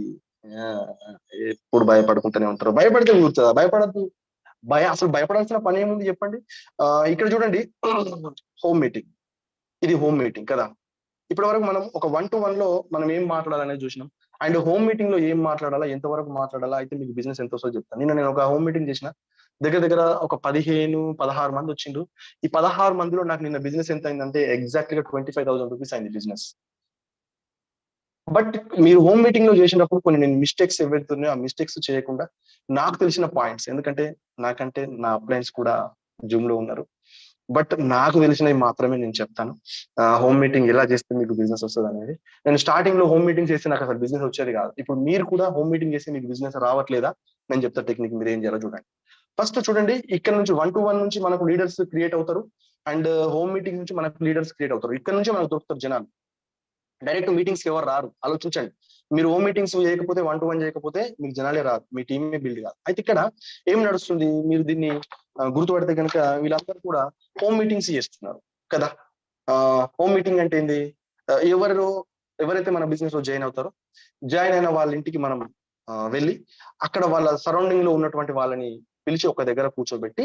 ఎప్పుడు భయపడుకుంటూనే ఉంటారు. భయపడితే కూర్చోదా భయపడద్దు. భయ అసలు భయపడాల్సిన పని ఏముంది చెప్పండి? ఇక్కడ చూడండి. Home meeting. ఇది హోమ్ మీటింగ్ కదా. ఇప్పటి వరకు మనం ఒక వన్ టు వన్లో మనం ఏం మాట్లాడాలనేది చూసినాం. అండ్ హోమ్ మీటింగ్లో ఏం మాట్లాడాలా? ఎంతవరకు మాట్లాడాలా? అయితే మీకు బిజినెస్ ఎంత వస్తుందో చెప్తాను. నిన్న నేను ఒక హోమ్ మీటింగ్ చేసిన. దగ్గర దగ్గర ఒక పదిహేను పదహారు మంది వచ్చిండ్రు. ఈ పదహారు మందిలో నాకు నిన్న బిజినెస్ ఎంత అయిందంటే ఎగ్జాక్ట్గా ట్వంటీ ఫైవ్ థౌసండ్ రూపీస్ అయింది బిజినెస్ బట్ మీరు హోమ్ మీటింగ్లో చేసినప్పుడు కొన్ని నేను మిస్టేక్స్ ఎవరితున్నాయో ఆ మిస్టేక్స్ చేయకుండా నాకు తెలిసిన పాయింట్స్ ఎందుకంటే నాకంటే నా అప్లయన్స్ కూడా జూమ్లో ఉన్నారు. బట్ నాకు తెలిసినవి మాత్రమే నేను చెప్తాను. హోమ్ మీటింగ్ ఎలా చేస్తే మీకు బిజినెస్ వస్తుంది అనేది. నేను స్టార్టింగ్లో హోమ్ మీటింగ్ చేస్తే నాకు అసలు బిజినెస్ వచ్చేది కాదు. ఇప్పుడు మీరు కూడా హోమ్ మీటింగ్ చేస్తే మీకు బిజినెస్ రావట్లేదా? నేను చెప్తా టెక్నిక్ మీరు ఏం చేయాలో చూడండి. ఫస్ట్ చూడండి ఇక్కడ నుంచి వన్ టు వన్ నుంచి మనకు లీడర్స్ క్రియేట్ అవుతారు. అండ్ హోమ్ మీటింగ్ నుంచి మనకు లీడర్స్ క్రియేట్ అవుతారు. ఇక్కడ నుంచి మనకు దొరుకుతారు జనాలు. డైరెక్ట్ మీటింగ్స్ ఎవరు రారు? ఆలోచించండి. మీరు హోమ్ మీటింగ్స్ చేయకపోతే వన్ టు వన్ చేయకపోతే మీకు జనాలే రారు. మీ టీమే బిల్డ్ కాదు. అయితే ఇక్కడ ఏం నడుస్తుంది? మీరు దీన్ని గుర్తుపడితే కనుక వీళ్ళందరూ కూడా హోమ్ మీటింగ్స్ చేస్తున్నారు. కదా? హోమ్ మీటింగ్ అంటే ఏంది? ఎవరు ఎవరైతే మన బిజినెస్లో జాయిన్ అవుతారో జాయిన్ అయిన వాళ్ళ ఇంటికి మనం వెళ్ళి అక్కడ వాళ్ళ సరౌండింగ్లో ఉన్నటువంటి వాళ్ళని పిలిచి ఒక దగ్గర కూర్చోబెట్టి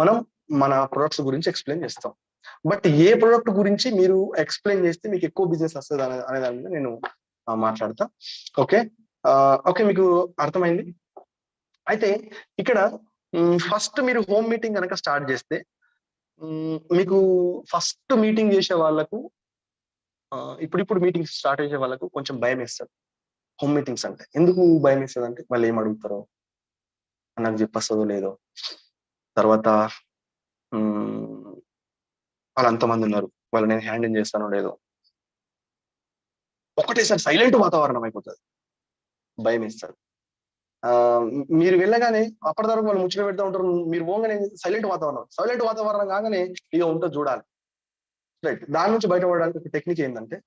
మనం మన ప్రొడక్ట్స్ గురించి ఎక్స్ప్లెయిన్ చేస్తాం. బట్ ఏ ప్రొడక్ట్ గురించి మీరు ఎక్స్ప్లెయిన్ చేస్తే మీకు ఎక్కువ బిజినెస్ వస్తుంది అనే అనే దాని మీద నేను మాట్లాడతా. ఓకే ఓకే మీకు అర్థమైంది? అయితే ఇక్కడ ఫస్ట్ మీరు హోమ్ మీటింగ్ కనుక స్టార్ట్ చేస్తే మీకు ఫస్ట్ మీటింగ్ చేసే వాళ్ళకు ఇప్పుడిప్పుడు మీటింగ్స్ స్టార్ట్ చేసే వాళ్ళకు కొంచెం భయం వేస్తారు హోమ్ మీటింగ్స్ అంటే. ఎందుకు భయం వేస్తుంది అంటే వాళ్ళు ఏం అడుగుతారో. నాకు చెప్పొస్తుందో లేదో. తర్వాత వాళ్ళు అంతమంది ఉన్నారు. వాళ్ళు నేను హ్యాండిల్ చేస్తానో లేదో. ఒకటేసారి సైలెంట్ వాతావరణం అయిపోతుంది. భయం ఇస్తారు ఆ మీరు వెళ్ళగానే అప్పటి అప్పటిదాకా వాళ్ళు ముచ్చట పెడతా ఉంటారు. మీరు పోగానే సైలెంట్ వాతావరణం. సైలెంట్ వాతావరణం కాగానే ఇక ఉంటుంది చూడాలి. రైట్ దాని నుంచి బయటపడడానికి ఒక టెక్నిక్ ఏంటంటే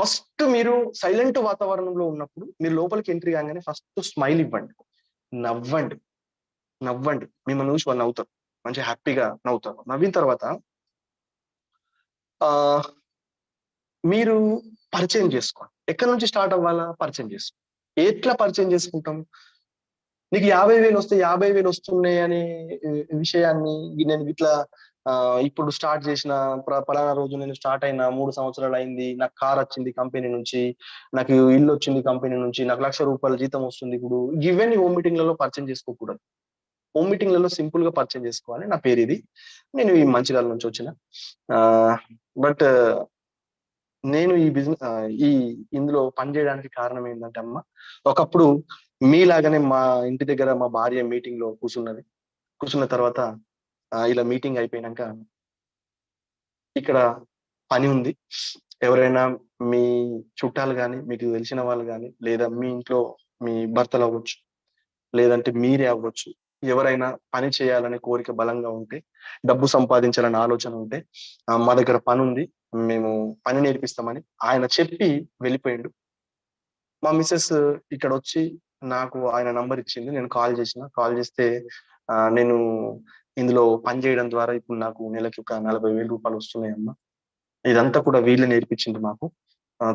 ఫస్ట్ మీరు సైలెంట్ వాతావరణంలో ఉన్నప్పుడు మీరు లోపలికి ఎంట్రీ కాగానే ఫస్ట్ స్మైల్ ఇవ్వండి. నవ్వండి. నవ్వండి. మిమ్మల్ని చూసి వాళ్ళు నవ్వుతారు. మంచి హ్యాపీగా నవ్వుతారు. నవ్విన తర్వాత ఆ మీరు పరిచయం చేసుకోండి. ఎక్కడి నుంచి స్టార్ట్ అవ్వాలా? పరిచయం చేసుకో. ఎట్లా పరిచయం చేసుకుంటాం? నీకు యాభై వేలు వస్తే యాభై వేలు వస్తున్నాయి అనే విషయాన్ని నేను ఇట్లా ఇప్పుడు స్టార్ట్ చేసిన పలానా రోజు నేను స్టార్ట్ అయిన మూడు సంవత్సరాలు అయింది. నాకు కార్ వచ్చింది కంపెనీ నుంచి నాకు ఇల్లు వచ్చింది కంపెనీ నుంచి నాకు లక్ష రూపాయల జీతం వస్తుంది ఇప్పుడు. ఇవన్నీ హోమ్ మీటింగ్లలో పరిచయం చేసుకోకూడదు. హోమ్ మీటింగ్లలో సింపుల్గా పరిచయం చేసుకోవాలి. నా పేరు ఇది. నేను ఈ మంచిర్యాల నుంచి వచ్చిన. బట్ నేను ఈ బిజినెస్ ఈ ఇందులో పనిచేయడానికి కారణం ఏంటంటే అమ్మ ఒకప్పుడు మీలాగానే మా ఇంటి దగ్గర మా భార్య మీటింగ్లో కూర్చున్నది కూర్చున్న తర్వాత ఇలా మీటింగ్ అయిపోయినాక ఇక్కడ పని ఉంది. ఎవరైనా మీ చుట్టాలు కానీ మీకు తెలిసిన వాళ్ళు కానీ లేదా మీ ఇంట్లో మీ భర్తలు అవ్వచ్చు లేదంటే మీరే అవ్వచ్చు ఎవరైనా పని చేయాలనే కోరిక బలంగా ఉంటే డబ్బు సంపాదించాలనే ఆలోచన ఉంటే మా దగ్గర పని ఉంది మేము పని నేర్పిస్తామని ఆయన చెప్పి వెళ్ళిపోయిండు. మా మిస్సెస్ ఇక్కడ వచ్చి నాకు ఆయన నంబర్ ఇచ్చింది నేను కాల్ చేసిన కాల్ చేస్తే నేను ఇందులో పని చేయడం ద్వారా ఇప్పుడు నాకు నెలకి ఒక నలభై వేల రూపాయలు వస్తున్నాయి అమ్మ. ఇదంతా కూడా వీళ్ళే నేర్పించింది మాకు.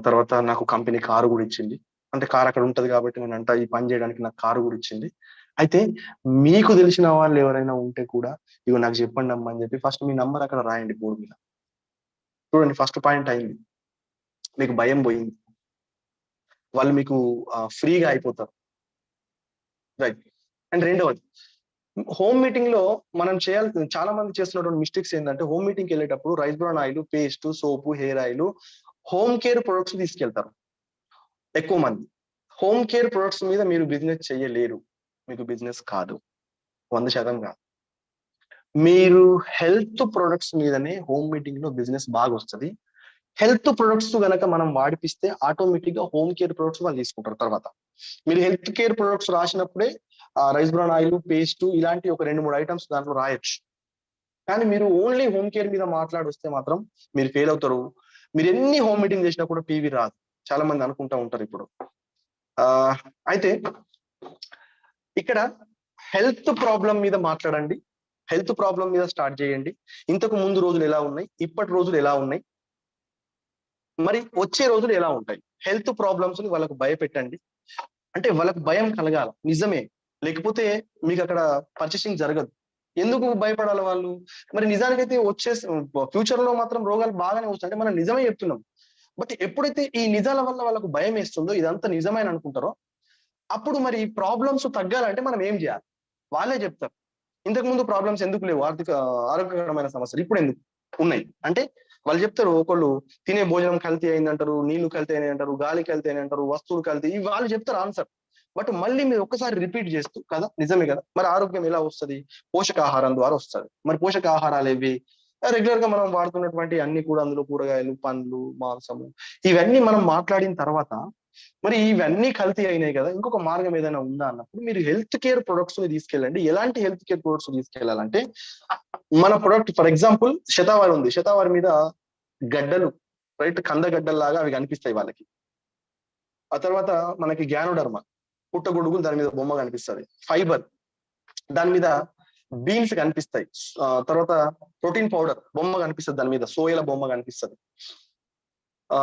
తర్వాత నాకు కంపెనీ కారు కూడా ఇచ్చింది. అంటే కారు అక్కడ ఉంటది కాబట్టి నేను అంట ఈ పని చేయడానికి నాకు కారు కూడా ఇచ్చింది. అయితే మీకు తెలిసిన వాళ్ళు ఎవరైనా ఉంటే కూడా ఇగో నాకు చెప్పండి అమ్మా అని చెప్పి ఫస్ట్ మీ నంబర్ అక్కడ రాయండి బోర్డు మీద. చూడండి ఫస్ట్ పాయింట్ అయింది. మీకు భయం పోయింది. వాళ్ళు మీకు ఫ్రీగా అయిపోతారు. రైట్. అండ్ రెండవది హోమ్ మీటింగ్లో మనం చేయాల్సిన చాలా మంది చేస్తున్నటువంటి మిస్టేక్స్ ఏంటంటే హోమ్ మీటింగ్ వెళ్ళేటప్పుడు rice brown oil paste soap hair oil home care products తీసుకెళ్తారు. ఎక్కువ మంది. హోమ్ కేర్ ప్రొడక్ట్స్ మీద మీరు బిజినెస్ చేయలేరు. మీకు బిజినెస్ కాదు. వంద శాతం కాదు. మీరు హెల్త్ ప్రొడక్ట్స్ మీదనే హోమ్ మీటింగ్లో బిజినెస్ బాగా వస్తుంది. హెల్త్ ప్రొడక్ట్స్ కనుక మనం వాడిపిస్తే ఆటోమేటిక్గా హోమ్ కేర్ ప్రొడక్ట్స్ వాళ్ళు తీసుకుంటారు తర్వాత. మీరు హెల్త్ కేర్ ప్రొడక్ట్స్ రాసినప్పుడే రైస్ బ్రౌన్ ఆయిల్ పేస్ట్ ఇలాంటి ఒక రెండు మూడు ఐటమ్స్ దాంట్లో రాయొచ్చు. కానీ మీరు ఓన్లీ హోమ్ కేర్ మీద మాట్లాడొస్తే మాత్రం మీరు ఫెయిల్ అవుతారు. మీరు ఎన్ని హోమ్ మీటింగ్ చేసినా కూడా పీవీ రాదు. చాలా మంది అనుకుంటా ఉంటారు ఇప్పుడు. ఆ అయితే ఇక్కడ హెల్త్ ప్రాబ్లం మీద మాట్లాడండి. హెల్త్ ప్రాబ్లం మీద స్టార్ట్ చేయండి. ఇంతకు ముందు రోజులు ఎలా ఉన్నాయి? ఇప్పటి రోజులు ఎలా ఉన్నాయి? మరి వచ్చే రోజులు ఎలా ఉంటాయి? హెల్త్ ప్రాబ్లమ్స్ని వాళ్ళకు భయపెట్టండి. అంటే వాళ్ళకు భయం కలగాల. నిజమే. లేకపోతే మీకు అక్కడ పర్చేసింగ్ జరగదు. ఎందుకు భయపడాలి వాళ్ళు? మరి నిజానికైతే వచ్చే ఫ్యూచర్లో మాత్రం రోగాలు బాగానే వస్తాయి. అంటే మనం నిజమే చెప్తున్నాం. బట్ ఎప్పుడైతే ఈ నిజాల వల్ల వాళ్ళకు భయం వేస్తుందో ఇదంతా నిజమైన అనుకుంటారో అప్పుడు మరి ప్రాబ్లమ్స్ తగ్గాలంటే మనం ఏం చేయాలి? వాళ్ళే చెప్తారు. ఇంతకు ముందు ప్రాబ్లమ్స్ ఎందుకు లేవు? ఆర్థిక ఆరోగ్యకరమైన సమస్యలు ఇప్పుడు ఎందుకు ఉన్నాయి? అంటే వాళ్ళు చెప్తారు ఒకళ్ళు తినే భోజనం కల్తీ అయింది అంటారు నీళ్ళు కల్తీ అయినాయి అంటారు గాలి కల్తీ అని అంటారు వస్తువులు కల్తీ వాళ్ళు చెప్తారు ఆన్సర్. బట్ మళ్ళీ మీరు ఒక్కసారి రిపీట్ చేస్తూ కదా? నిజమే కదా? మరి ఆరోగ్యం ఎలా వస్తుంది? పోషకాహారం ద్వారా వస్తుంది. మరి పోషకాహారాలు ఏవి? రెగ్యులర్గా మనం వాడుతున్నటువంటి అన్ని కూడా అందులో కూరగాయలు పండ్లు మాంసము ఇవన్నీ మనం మాట్లాడిన తర్వాత మరి ఇవన్నీ కల్తీ అయినాయి కదా? ఇంకొక మార్గం ఏదైనా ఉందా అన్నప్పుడు మీరు హెల్త్ కేర్ ప్రొడక్ట్స్ని తీసుకెళ్ళండి. ఎలాంటి హెల్త్ కేర్ ప్రొడక్ట్స్ తీసుకెళ్ళాలంటే మన ప్రొడక్ట్ ఫర్ ఎగ్జాంపుల్ శతావారి ఉంది. శతావారి మీద గడ్డలు రైట్ కందగడ్డల్లాగా అవి కనిపిస్తాయి వాళ్ళకి. ఆ తర్వాత మనకి గ్యానోడర్మ పుట్టగొడుగులు దాని మీద బొమ్మ కనిపిస్తుంది. ఫైబర్ దాని మీద బీన్స్ కనిపిస్తాయి. తర్వాత ప్రోటీన్ పౌడర్ బొమ్మ కనిపిస్తుంది దాని మీద. సోయల బొమ్మ కనిపిస్తుంది. ఆ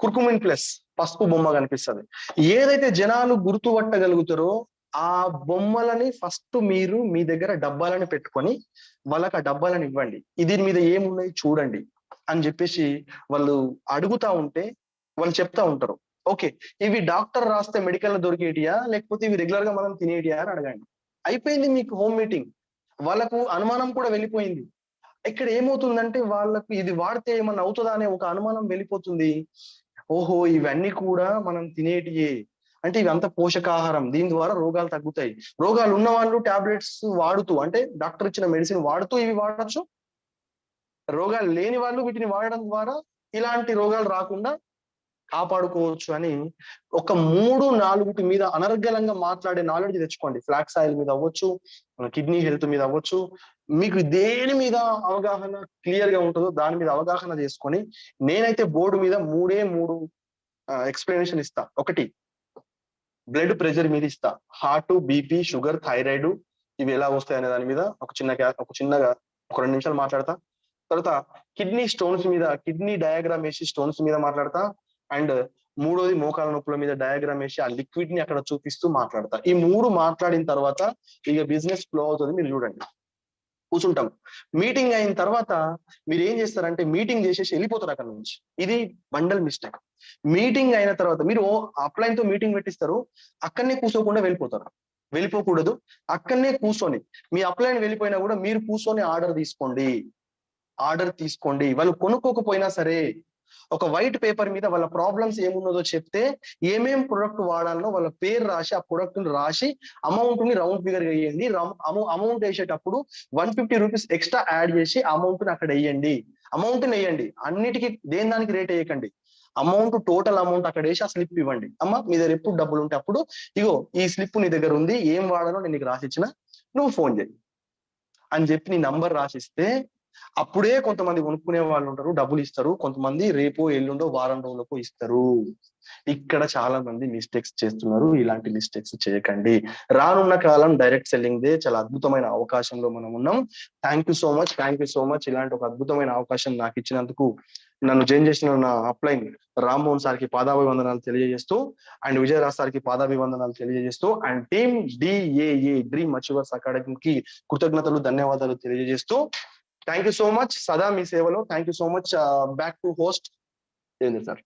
కుర్కుమిన్ ప్లస్ పసుపు బొమ్మ కనిపిస్తుంది. ఏదైతే జనాలు గుర్తుపట్టగలుగుతారో ఆ బొమ్మలని ఫస్ట్ మీరు మీ దగ్గర డబ్బాలని పెట్టుకొని వాళ్ళకి ఆ డబ్బాలను ఇవ్వండి. దీని మీద ఏమున్నాయి చూడండి అని చెప్పేసి వాళ్ళు అడుగుతా ఉంటే వాళ్ళు చెప్తా ఉంటారు. ఓకే ఇవి డాక్టర్ రాస్తే మెడికల్లో దొరికేటియా? లేకపోతే ఇవి రెగ్యులర్గా మనం తినేటియా అని అడగండి. అయిపోయింది మీకు హోమ్ మీటింగ్ వాళ్ళకు అనుమానం కూడా వెళ్ళిపోయింది. ఇక్కడ ఏమవుతుందంటే వాళ్ళకు ఇది వాడితే ఏమన్నా అవుతుందా అనే ఒక అనుమానం వెళ్ళిపోతుంది. ఓహో ఇవన్నీ కూడా మనం తినేటియే. అంటే ఇవంతా పోషకాహారం. దీని ద్వారా రోగాలు తగ్గుతాయి. రోగాలు ఉన్న వాళ్ళు టాబ్లెట్స్ వాడుతూ అంటే డాక్టర్ ఇచ్చిన మెడిసిన్ వాడుతూ ఇవి వాడచ్చు. రోగాలు లేని వాళ్ళు వీటిని వాడడం ద్వారా ఇలాంటి రోగాలు రాకుండా కాపాడుకోవచ్చు అని ఒక మూడు నాలుగుటి మీద అనర్గలంగా మాట్లాడే నాలెడ్జ్ తెచ్చుకోండి. ఫ్లాక్స్ ఆయిల్ మీద అవ్వచ్చు కిడ్నీ హెల్త్ మీద అవ్వచ్చు. మీకు దేని మీద అవగాహన క్లియర్గా ఉంటుందో దాని మీద అవగాహన చేసుకొని నేనైతే బోర్డు మీద మూడే మూడు ఎక్స్ప్లెనేషన్ ఇస్తా. ఒకటి బ్లడ్ ప్రెషర్ మీద ఇస్తా. హార్ట్ బీపీ షుగర్ థైరాయిడ్ ఇవి ఎలా వస్తాయి అనే దాని మీద ఒక చిన్న ఒక చిన్నగా ఒక రెండు నిమిషాలు మాట్లాడతా. తర్వాత కిడ్నీ స్టోన్స్ మీద కిడ్నీ డయాగ్రామ్ వేసి స్టోన్స్ మీద మాట్లాడతా. అండ్ మూడోది మోకాల నొప్పుల మీద డయాగ్రామ్ వేసి ఆ లిక్విడ్ని అక్కడ చూపిస్తూ మాట్లాడతా. ఈ మూడు మాట్లాడిన తర్వాత ఇక బిజినెస్ ఫ్లో అవుతుంది. మీరు చూడండి. కూర్చుంటాం. మీటింగ్ అయిన తర్వాత మీరు ఏం చేస్తారంటే మీటింగ్ చేసేసి వెళ్ళిపోతారు అక్కడ నుంచి. ఇది బండల్ మిస్టేక్ మీటింగ్ అయిన తర్వాత మీరు అప్లైన్తో మీటింగ్ పెట్టిస్తారు. అక్కడనే కూర్చోకుండా వెళ్ళిపోతారు. వెళ్ళిపోకూడదు. అక్కడనే కూర్చొని మీ అప్లైన్ వెళ్ళిపోయినా కూడా మీరు కూర్చొని ఆర్డర్ తీసుకోండి. ఆర్డర్ తీసుకోండి. వాళ్ళు కొనుక్కోకపోయినా సరే ఒక వైట్ పేపర్ మీద వాళ్ళ ప్రాబ్లమ్స్ ఏమున్నదో చెప్తే ఏమేం ప్రొడక్ట్ వాడాలనో వాళ్ళ పేరు రాసి ఆ ప్రొడక్ట్ని రాసి అమౌంట్ని రౌండ్ ఫిగర్ వేయండి. అమౌంట్ వేసేటప్పుడు one fifty rupees extra add చేసి అమౌంట్ని అక్కడ వేయండి. అమౌంట్ని వేయండి. అన్నిటికీ దేని దానికి రేట్ వేయకండి? అమౌంట్ టోటల్ అమౌంట్ అక్కడ వేసి ఆ స్లిప్ ఇవ్వండి. అమ్మ మీ దగ్గర ఎప్పుడు డబ్బులు ఉంటే అప్పుడు ఇగో ఈ స్లిప్ నీ దగ్గర ఉంది ఏం వాడాలో నేను నీకు రాసిచ్చిన నువ్వు ఫోన్ చేయి. అని చెప్పి నీ నంబర్ రాసిస్తే అప్పుడే కొంతమంది కొనుక్కునే వాళ్ళు ఉంటారు డబ్బులు ఇస్తారు. కొంతమంది రేపు ఎల్లుండో వారం రోజులకు ఇస్తారు. ఇక్కడ చాలా మంది మిస్టేక్స్ చేస్తున్నారు. ఇలాంటి మిస్టేక్స్ చేయకండి. రానున్న కాలం డైరెక్ట్ సెల్లింగ్ దే చాలా అద్భుతమైన అవకాశంలో మనం ఉన్నాం. Thank you so much thank you so much ఇలాంటి ఒక అద్భుతమైన అవకాశం నాకు ఇచ్చినందుకు నన్ను జైన్ చేసిన నా అప్లైన్ రామ్మోహన్ సార్కి పాదాభివందనాలు తెలియజేస్తూ అండ్ విజయరాజ్ సార్కి పాదాభివందనాలు తెలియజేస్తూ and team DAA dream achievers అకాడమీకి కృతజ్ఞతలు ధన్యవాదాలు తెలియజేస్తూ Thank you so much, Sada, Thank you so much. Uh, back to host, Devendra sir.